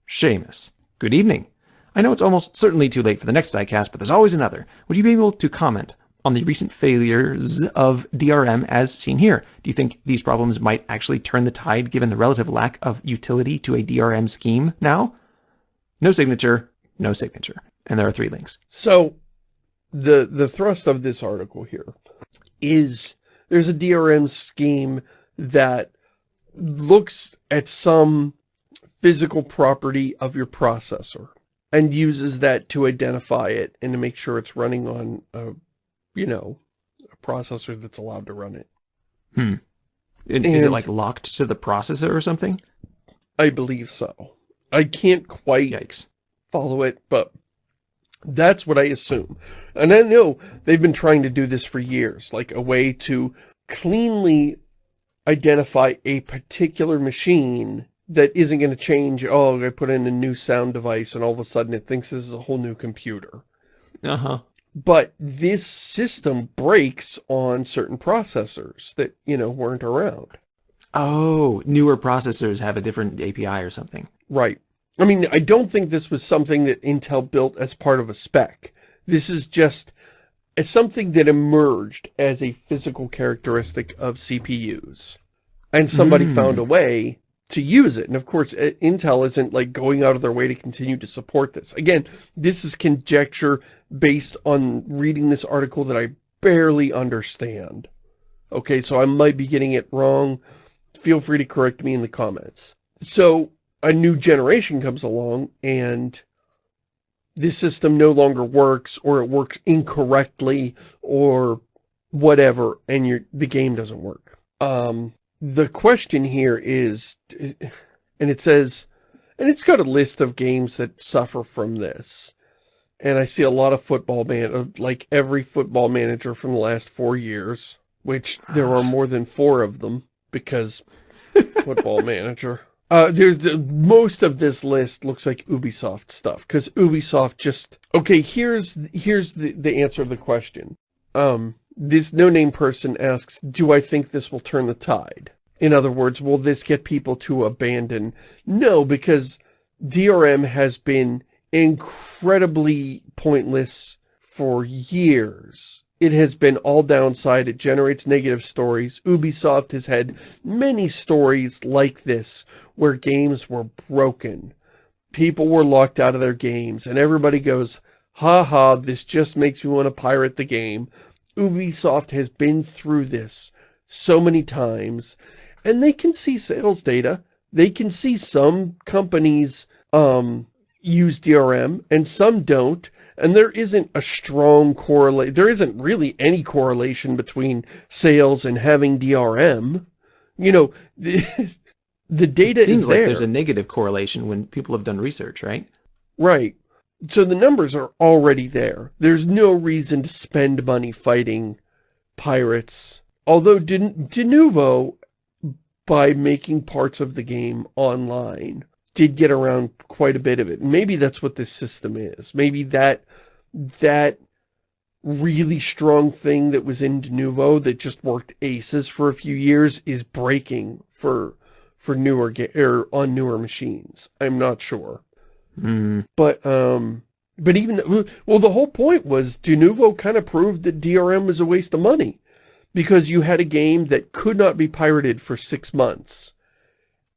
Shamus. Good evening. I know it's almost certainly too late for the next diecast, but there's always another. Would you be able to comment on the recent failures of DRM as seen here? Do you think these problems might actually turn the tide given the relative lack of utility to a DRM scheme now? No signature, no signature. And there are three links. So, the, the thrust of this article here is there's a DRM scheme that looks at some physical property of your processor and uses that to identify it and to make sure it's running on a, you know, a processor that's allowed to run it. Hmm. And, and is it like locked to the processor or something? I believe so. I can't quite Yikes. follow it, but that's what I assume. And I know they've been trying to do this for years, like a way to cleanly identify a particular machine that isn't going to change, oh, I put in a new sound device and all of a sudden it thinks this is a whole new computer. Uh-huh. But this system breaks on certain processors that, you know, weren't around. Oh, newer processors have a different API or something. Right. I mean, I don't think this was something that Intel built as part of a spec. This is just as something that emerged as a physical characteristic of CPUs. And somebody mm. found a way to use it. And of course, Intel isn't like going out of their way to continue to support this. Again, this is conjecture based on reading this article that I barely understand. Okay, so I might be getting it wrong. Feel free to correct me in the comments. So a new generation comes along and this system no longer works or it works incorrectly or whatever and your the game doesn't work. Um, the question here is, and it says, and it's got a list of games that suffer from this. And I see a lot of football man, like every football manager from the last four years, which there are more than four of them because football manager. Uh, there's the, most of this list looks like Ubisoft stuff because Ubisoft just okay. Here's here's the the answer to the question. Um, this no name person asks, "Do I think this will turn the tide?" In other words, will this get people to abandon? No, because DRM has been incredibly pointless for years. it has been all downside. It generates negative stories. Ubisoft has had many stories like this where games were broken. People were locked out of their games and everybody goes, ha ha, this just makes me want to pirate the game. Ubisoft has been through this so many times and they can see sales data. They can see some companies um, use DRM and some don't. And there isn't a strong correlation. There isn't really any correlation between sales and having DRM. You know, the, the data it seems is like there. there's a negative correlation when people have done research, right? Right. So the numbers are already there. There's no reason to spend money fighting pirates. Although De Denuvo, by making parts of the game online, did get around quite a bit of it. Maybe that's what this system is. Maybe that that really strong thing that was in Denuvo that just worked aces for a few years is breaking for for newer or er, on newer machines. I'm not sure. Mm. But um but even well the whole point was Denuvo kind of proved that DRM was a waste of money because you had a game that could not be pirated for 6 months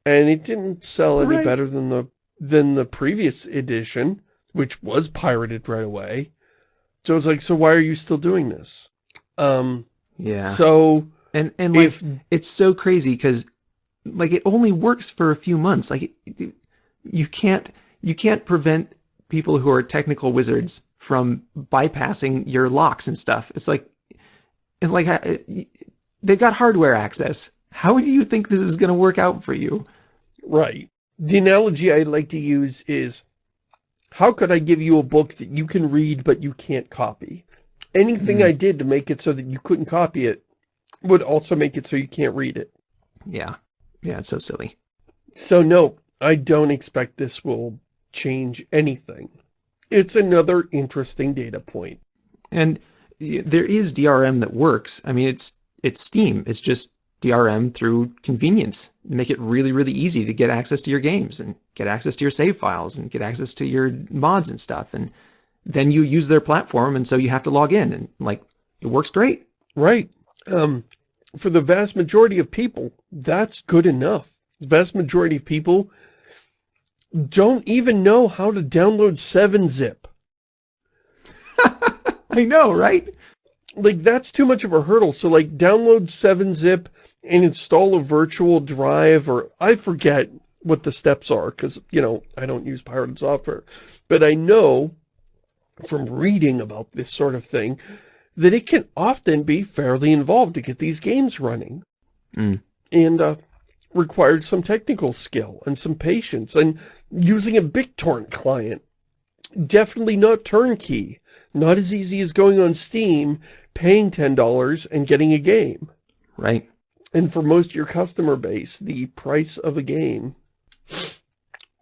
and it didn't sell any right. better than the than the previous edition, which was pirated right away. So it's like, so why are you still doing this? Um, yeah. So and and like if, it's so crazy because like it only works for a few months. Like it, you can't you can't prevent people who are technical wizards from bypassing your locks and stuff. It's like it's like uh, they've got hardware access. How do you think this is going to work out for you? Right. The analogy I like to use is, how could I give you a book that you can read but you can't copy? Anything Mm. I did to make it so that you couldn't copy it would also make it so you can't read it. Yeah. Yeah, it's so silly. So no, I don't expect this will change anything. It's another interesting data point. And there is DRM that works. I mean, it's it's Steam. It's just DRM through convenience. Make it really, really easy to get access to your games and get access to your save files and get access to your mods and stuff. And then you use their platform, and so you have to log in, and like it works great. Right. Um, for the vast majority of people, that's good enough. The vast majority of people don't even know how to download 7-zip. I know, right? Like, that's too much of a hurdle. So, like, download 7-zip and install a virtual drive, or I forget what the steps are, because, you know, I don't use pirated software. But I know from reading about this sort of thing that it can often be fairly involved to get these games running. Mm. And uh, required some technical skill and some patience and using a BitTorrent client. Definitely not turnkey. Not as easy as going on Steam, paying $10 and getting a game. Right. And for most of your customer base, the price of a game,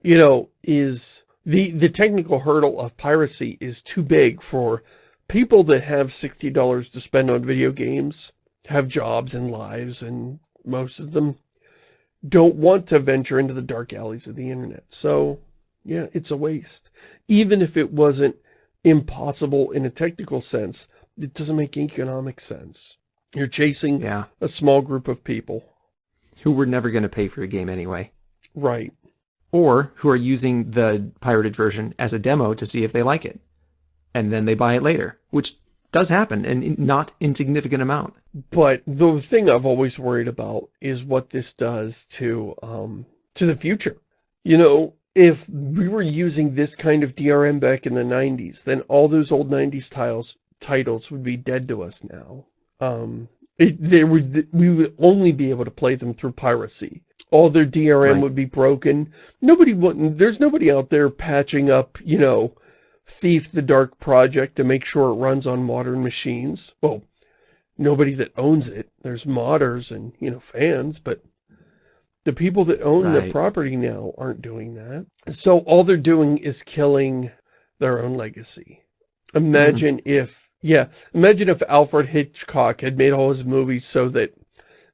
you know, is the, the technical hurdle of piracy is too big for people that have $60 to spend on video games, have jobs and lives, and most of them don't want to venture into the dark alleys of the internet. So, yeah, it's a waste. Even if it wasn't impossible in a technical sense, it doesn't make economic sense. You're chasing Yeah. a small group of people. Who were never going to pay for a game anyway. Right. Or who are using the pirated version as a demo to see if they like it. And then they buy it later, which does happen and not insignificant amount. But the thing I've always worried about is what this does to, um, to the future. You know, if we were using this kind of DRM back in the 90s, then all those old 90s tiles, titles would be dead to us now. Um, it, they would, we would only be able to play them through piracy. All their DRM Right. would be broken. Nobody wouldn't, there's nobody out there patching up, you know, Thief the Dark Project to make sure it runs on modern machines. Well, nobody that owns it. There's modders and, you know, fans, but the people that own the property now aren't doing that. So all they're doing is killing their own legacy. Imagine mm-hmm. if, yeah, imagine if Alfred Hitchcock had made all his movies so that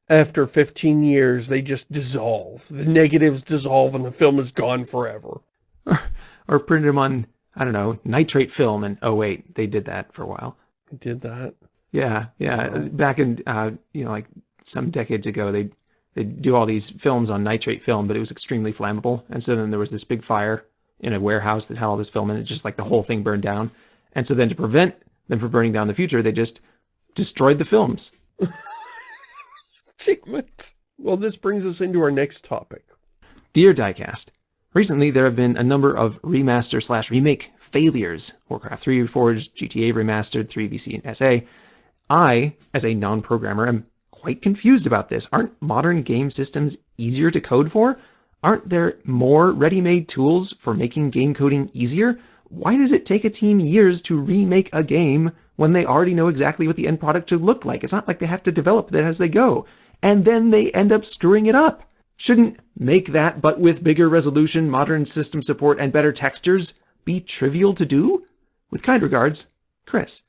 after 15 years, they just dissolve. The negatives dissolve and the film is gone forever. Or print them on, I don't know, nitrate film and oh wait, they did that for a while. I did that. Yeah, yeah. Back in, uh, you know, like some decades ago, they they do all these films on nitrate film, but it was extremely flammable. And so then there was this big fire in a warehouse that had all this film in it, just like the whole thing burned down. And so then to prevent them from burning down in the future, they just destroyed the films. It. Well, this brings us into our next topic. Dear Diecast, recently there have been a number of remaster slash remake failures. Warcraft 3 Reforged, GTA Remastered, 3VC and SA. I, as a non-programmer, am quite confused about this. Aren't modern game systems easier to code for? Aren't there more ready-made tools for making game coding easier? Why does it take a team years to remake a game when they already know exactly what the end product should look like? It's not like they have to develop that as they go. And then they end up screwing it up. Shouldn't make that, but with bigger resolution, modern system support, and better textures, be trivial to do? With kind regards, Chris.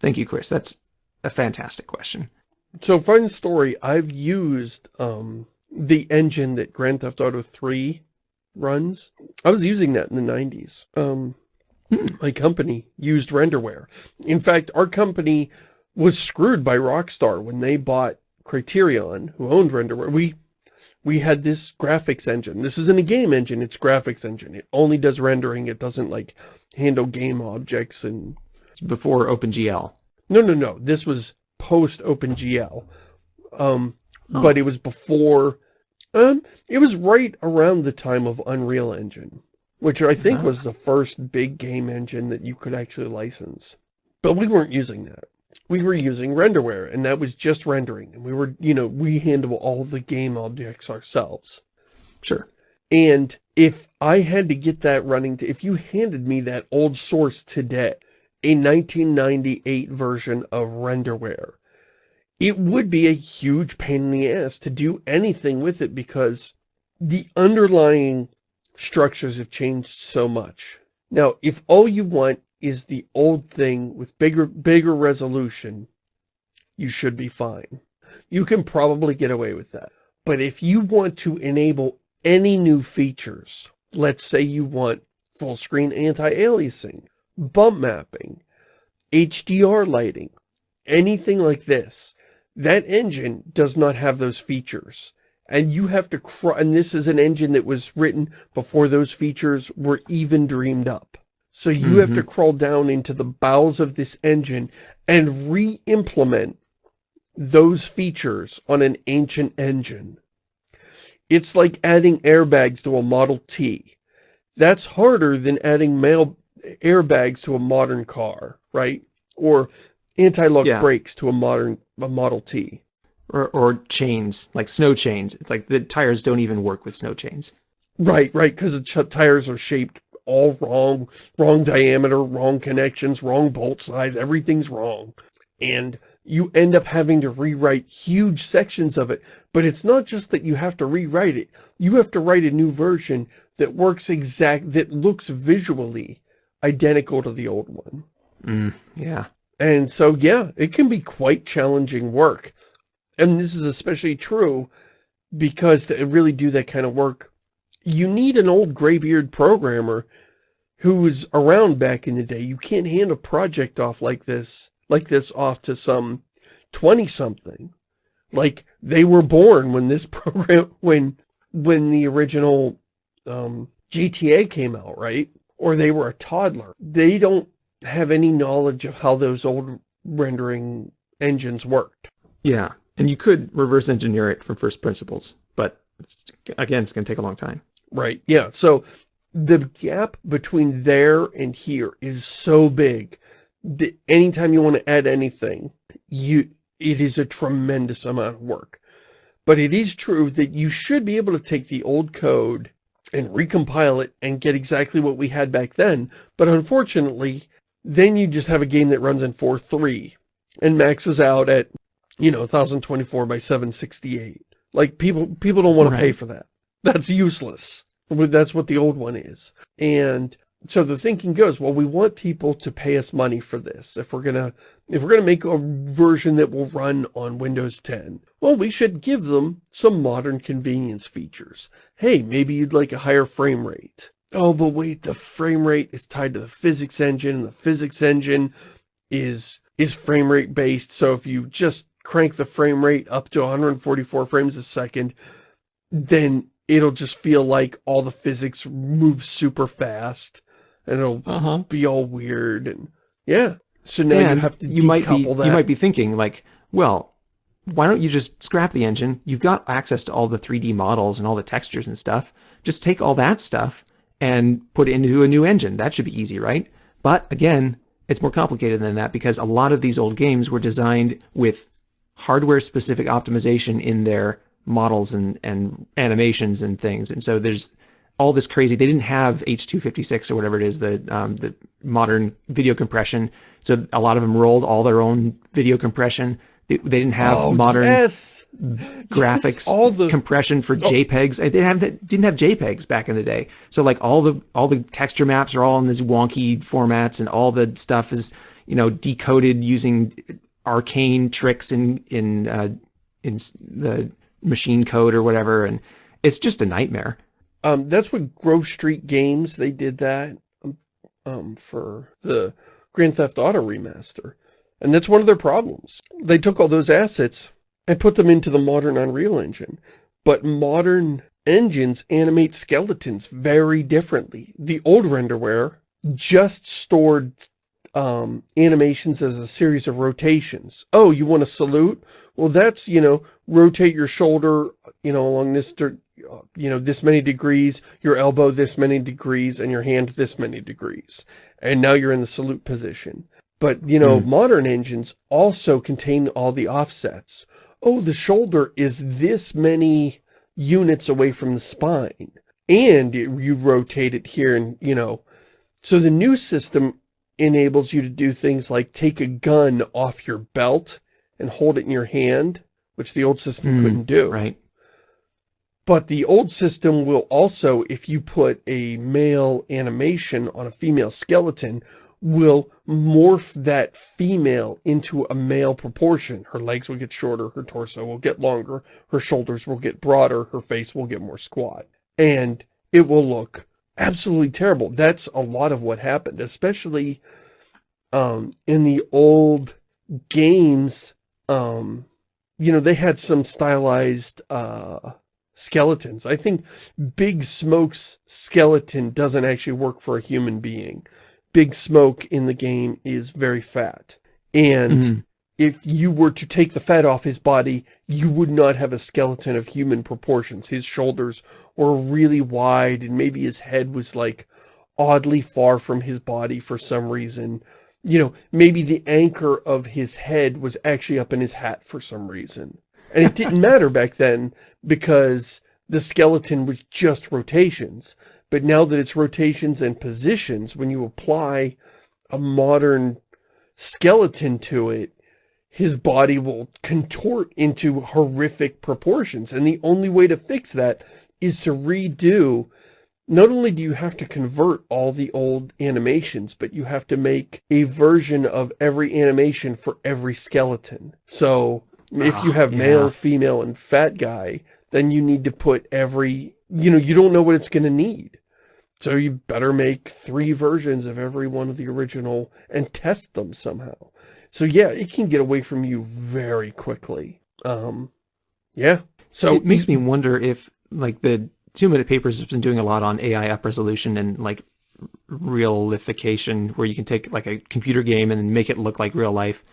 Thank you, Chris. That's a fantastic question. So, fun story, I've used um, the engine that Grand Theft Auto 3 runs. I was using that in the 90s. Um, hmm. My company used renderware. In fact, our company was screwed by Rockstar when they bought Criterion, who owned renderware. We we had this graphics engine. This isn't a game engine, it's graphics engine. It only does rendering. It doesn't like handle game objects and it's before OpenGL. No, no, no. This was post OpenGL. Um, oh. but it was before, um, it was right around the time of Unreal Engine, which I think was the first big game engine that you could actually license. But we weren't using that. We were using renderware, and that was just rendering. And we were, you know, we handle all the game objects ourselves. Sure. And if I had to get that running, to, if you handed me that old source today, a 1998 version of renderware. It would be a huge pain in the ass to do anything with it because the underlying structures have changed so much. Now, if all you want is the old thing with bigger, bigger resolution, you should be fine. You can probably get away with that. But if you want to enable any new features, let's say you want full screen anti-aliasing, bump mapping, HDR lighting, anything like this. That engine does not have those features. And you have to, and this is an engine that was written before those features were even dreamed up. So you mm -hmm. have to mm-hmm. crawl down into the bowels of this engine and re-implement those features on an ancient engine. It's like adding airbags to a Model T. That's harder than adding mail airbags to a modern car, right? Or anti-lock yeah. brakes to a modern a Model T. Or, or chains, like snow chains. It's like the tires don't even work with snow chains. Right, right, because the tires are shaped all wrong, wrong diameter, wrong connections, wrong bolt size, everything's wrong. And you end up having to rewrite huge sections of it. But it's not just that you have to rewrite it. You have to write a new version that works exact, that looks visually identical to the old one. Mm, yeah. And so, yeah, it can be quite challenging work. And this is especially true because to really do that kind of work, you need an old graybeard programmer who was around back in the day. You can't hand a project off like this, like this off to some 20-something. Like, they were born when this program, when, when the original um, GTA came out, right? or they were a toddler. They don't have any knowledge of how those old rendering engines worked. Yeah, and you could reverse engineer it from first principles, but it's, again, it's going to take a long time. Right, yeah. So the gap between there and here is so big that anytime you want to add anything, you it is a tremendous amount of work. But it is true that you should be able to take the old code and recompile it and get exactly what we had back then. But unfortunately, then you just have a game that runs in 4.3 and maxes out at, you know, 1024 by 768. Like, people people don't want right. to pay for that. That's useless. That's what the old one is. And so the thinking goes, well, we want people to pay us money for this. If we're gonna, if we're gonna make a version that will run on Windows 10, well, we should give them some modern convenience features. Hey, maybe you'd like a higher frame rate. Oh, but wait, the frame rate is tied to the physics engine, and the physics engine is is frame rate based. So if you just crank the frame rate up to 144 frames a second, then it'll just feel like all the physics move super fast and it'll uh -huh. be all weird and yeah. So now and you have to you might be that. you might be thinking like, well, why don't you just scrap the engine? You've got access to all the 3D models and all the textures and stuff. Just take all that stuff and put it into a new engine. That should be easy, right? But again, it's more complicated than that because a lot of these old games were designed with hardware specific optimization in their models and, and animations and things. And so there's all this crazy. They didn't have H256 or whatever it is, the um, the modern video compression. So a lot of them rolled all their own video compression. They, they didn't have oh, modern yes. graphics yes, all the... compression for oh. JPEGs. They didn't have didn't have JPEGs back in the day. So like all the all the texture maps are all in these wonky formats, and all the stuff is you know decoded using arcane tricks in in uh, in the machine code or whatever, and it's just a nightmare. Um, that's what Grove Street Games, they did that um, um, for the Grand Theft Auto remaster. And that's one of their problems. They took all those assets and put them into the modern Unreal Engine. But modern engines animate skeletons very differently. The old renderware just stored um, animations as a series of rotations. Oh, you want to salute? Well, that's, you know, rotate your shoulder, you know, along this, you know, this many degrees, your elbow this many degrees, and your hand this many degrees. And now you're in the salute position. But, you know, mm. modern engines also contain all the offsets. Oh, the shoulder is this many units away from the spine. And you rotate it here and, you know, so the new system enables you to do things like take a gun off your belt and hold it in your hand, which the old system mm, couldn't do. Right. But the old system will also, if you put a male animation on a female skeleton, will morph that female into a male proportion. Her legs will get shorter, her torso will get longer, her shoulders will get broader, her face will get more squat. And it will look absolutely terrible. That's a lot of what happened, especially um, in the old games. Um, you know, they had some stylized uh, skeletons. I think Big Smoke's skeleton doesn't actually work for a human being. Big Smoke in the game is very fat. And mm. If you were to take the fat off his body, you would not have a skeleton of human proportions. His shoulders were really wide and maybe his head was like oddly far from his body for some reason. You know, maybe the anchor of his head was actually up in his hat for some reason. And it didn't matter back then because the skeleton was just rotations. But now that it's rotations and positions, when you apply a modern skeleton to it, his body will contort into horrific proportions. And the only way to fix that is to redo not only do you have to convert all the old animations, but you have to make a version of every animation for every skeleton. So if you ah, have yeah. male, female, and fat guy, then you need to put every, you know, you don't know what it's going to need. So you better make three versions of every one of the original and test them somehow. So yeah, it can get away from you very quickly. Um, yeah. So it makes me wonder if like the two minute papers has been doing a lot on AI up resolution and like realification where you can take like a computer game and make it look like real life.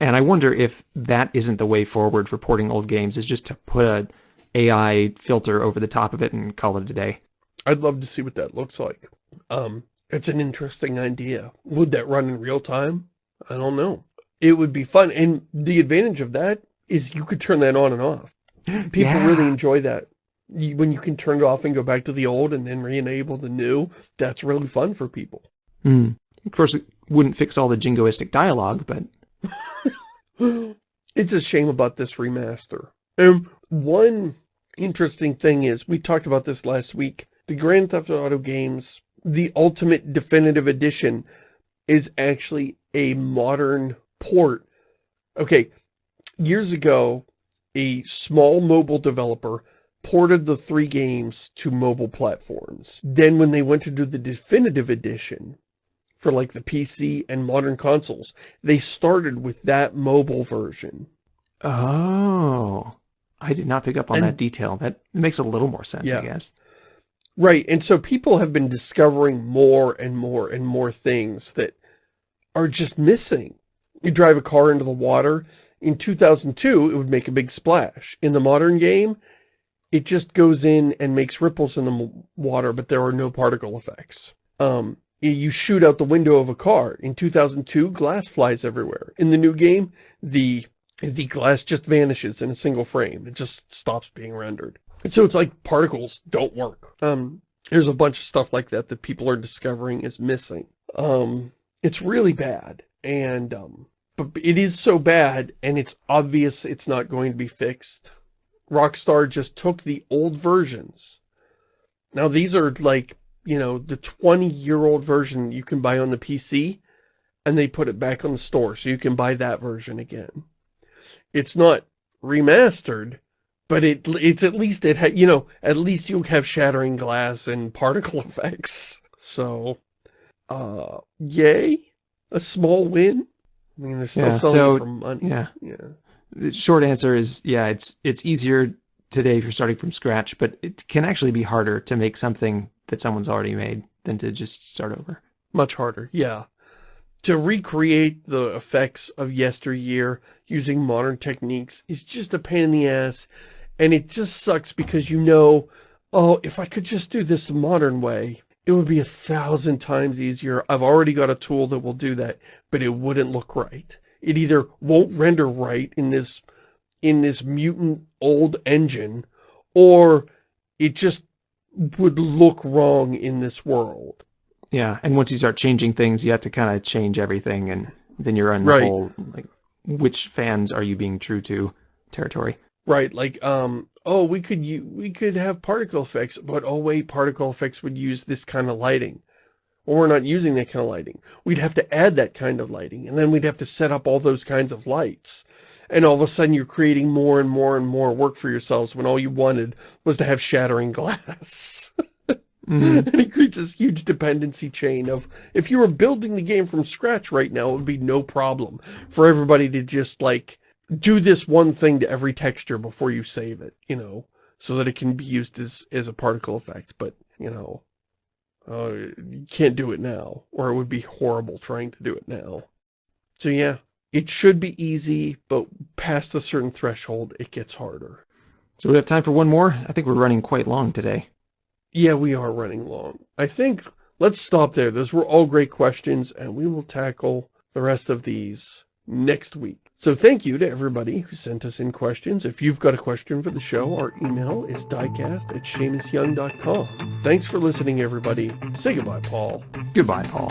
And I wonder if that isn't the way forward for porting old games is just to put a AI filter over the top of it and call it a day. I'd love to see what that looks like. Um, it's an interesting idea. Would that run in real time? I don't know. It would be fun. And the advantage of that is you could turn that on and off. People yeah. really enjoy that. When you can turn it off and go back to the old and then re-enable the new, that's really fun for people. Mm. Of course, it wouldn't fix all the jingoistic dialogue, but... it's a shame about this remaster. And one interesting thing is, we talked about this last week, the Grand Theft Auto games, the Ultimate Definitive Edition is actually a modern port. Okay, years ago, a small mobile developer ported the three games to mobile platforms. Then when they went to do the Definitive Edition for like the PC and modern consoles. They started with that mobile version. Oh, I did not pick up on And- that detail. That makes a little more sense, I Yeah. guess. Right, and so people have been discovering more and more and more things that are just missing. You drive a car into the water, in 2002 it would make a big splash. In the modern game, it just goes in and makes ripples in the water, but there are no particle effects. Um, you shoot out the window of a car. In 2002, glass flies everywhere. In the new game, the the glass just vanishes in a single frame. It just stops being rendered. And so it's like particles don't work. Um, there's a bunch of stuff like that that people are discovering is missing. Um, it's really bad. And, um, but it is so bad and it's obvious it's not going to be fixed. Rockstar just took the old versions. Now these are like, you know, the 20 year old version you can buy on the PC and they put it back on the store so you can buy that version again. It's not remastered, but it it's at least it you know at least you have shattering glass and particle effects. So, uh, yay, a small win. I mean, they're still Yeah, selling so, for money. Yeah. yeah, The short answer is, yeah, it's it's easier today if you're starting from scratch, but it can actually be harder to make something that someone's already made than to just start over. much harder. Yeah, to recreate the effects of yesteryear using modern techniques is just a pain in the ass, and it just sucks because you know, oh, if I could just do this the modern way, it would be a thousand times easier. I've already got a tool that will do that, but it wouldn't look right. It either won't render right in this in this mutant old engine, or it just would look wrong in this world. Yeah, and once you start changing things, you have to kind of change everything, and then you're on the Right. whole like, which fans are you being true to territory? Right, like, um, oh, we could we could have particle effects, but oh wait, particle effects would use this kind of lighting. Well, we're not using that kind of lighting. We'd have to add that kind of lighting, and then we'd have to set up all those kinds of lights. And all of a sudden you're creating more and more and more work for yourselves when all you wanted was to have shattering glass. Mhm. and it creates this huge dependency chain of, if you were building the game from scratch right now, it would be no problem for everybody to just, like, do this one thing to every texture before you save it, you know, so that it can be used as, as a particle effect. But, you know, uh, you can't do it now, or it would be horrible trying to do it now. So yeah, it should be easy, but past a certain threshold, it gets harder. So we have time for one more. I think we're running quite long today. Yeah, we are running long. I think let's stop there. Those were all great questions, and we will tackle the rest of these next week. So thank you to everybody who sent us in questions. If you've got a question for the show, our email is diecast at ShamusYoung.com. Thanks for listening, everybody. Say goodbye, Paul. Goodbye, Paul.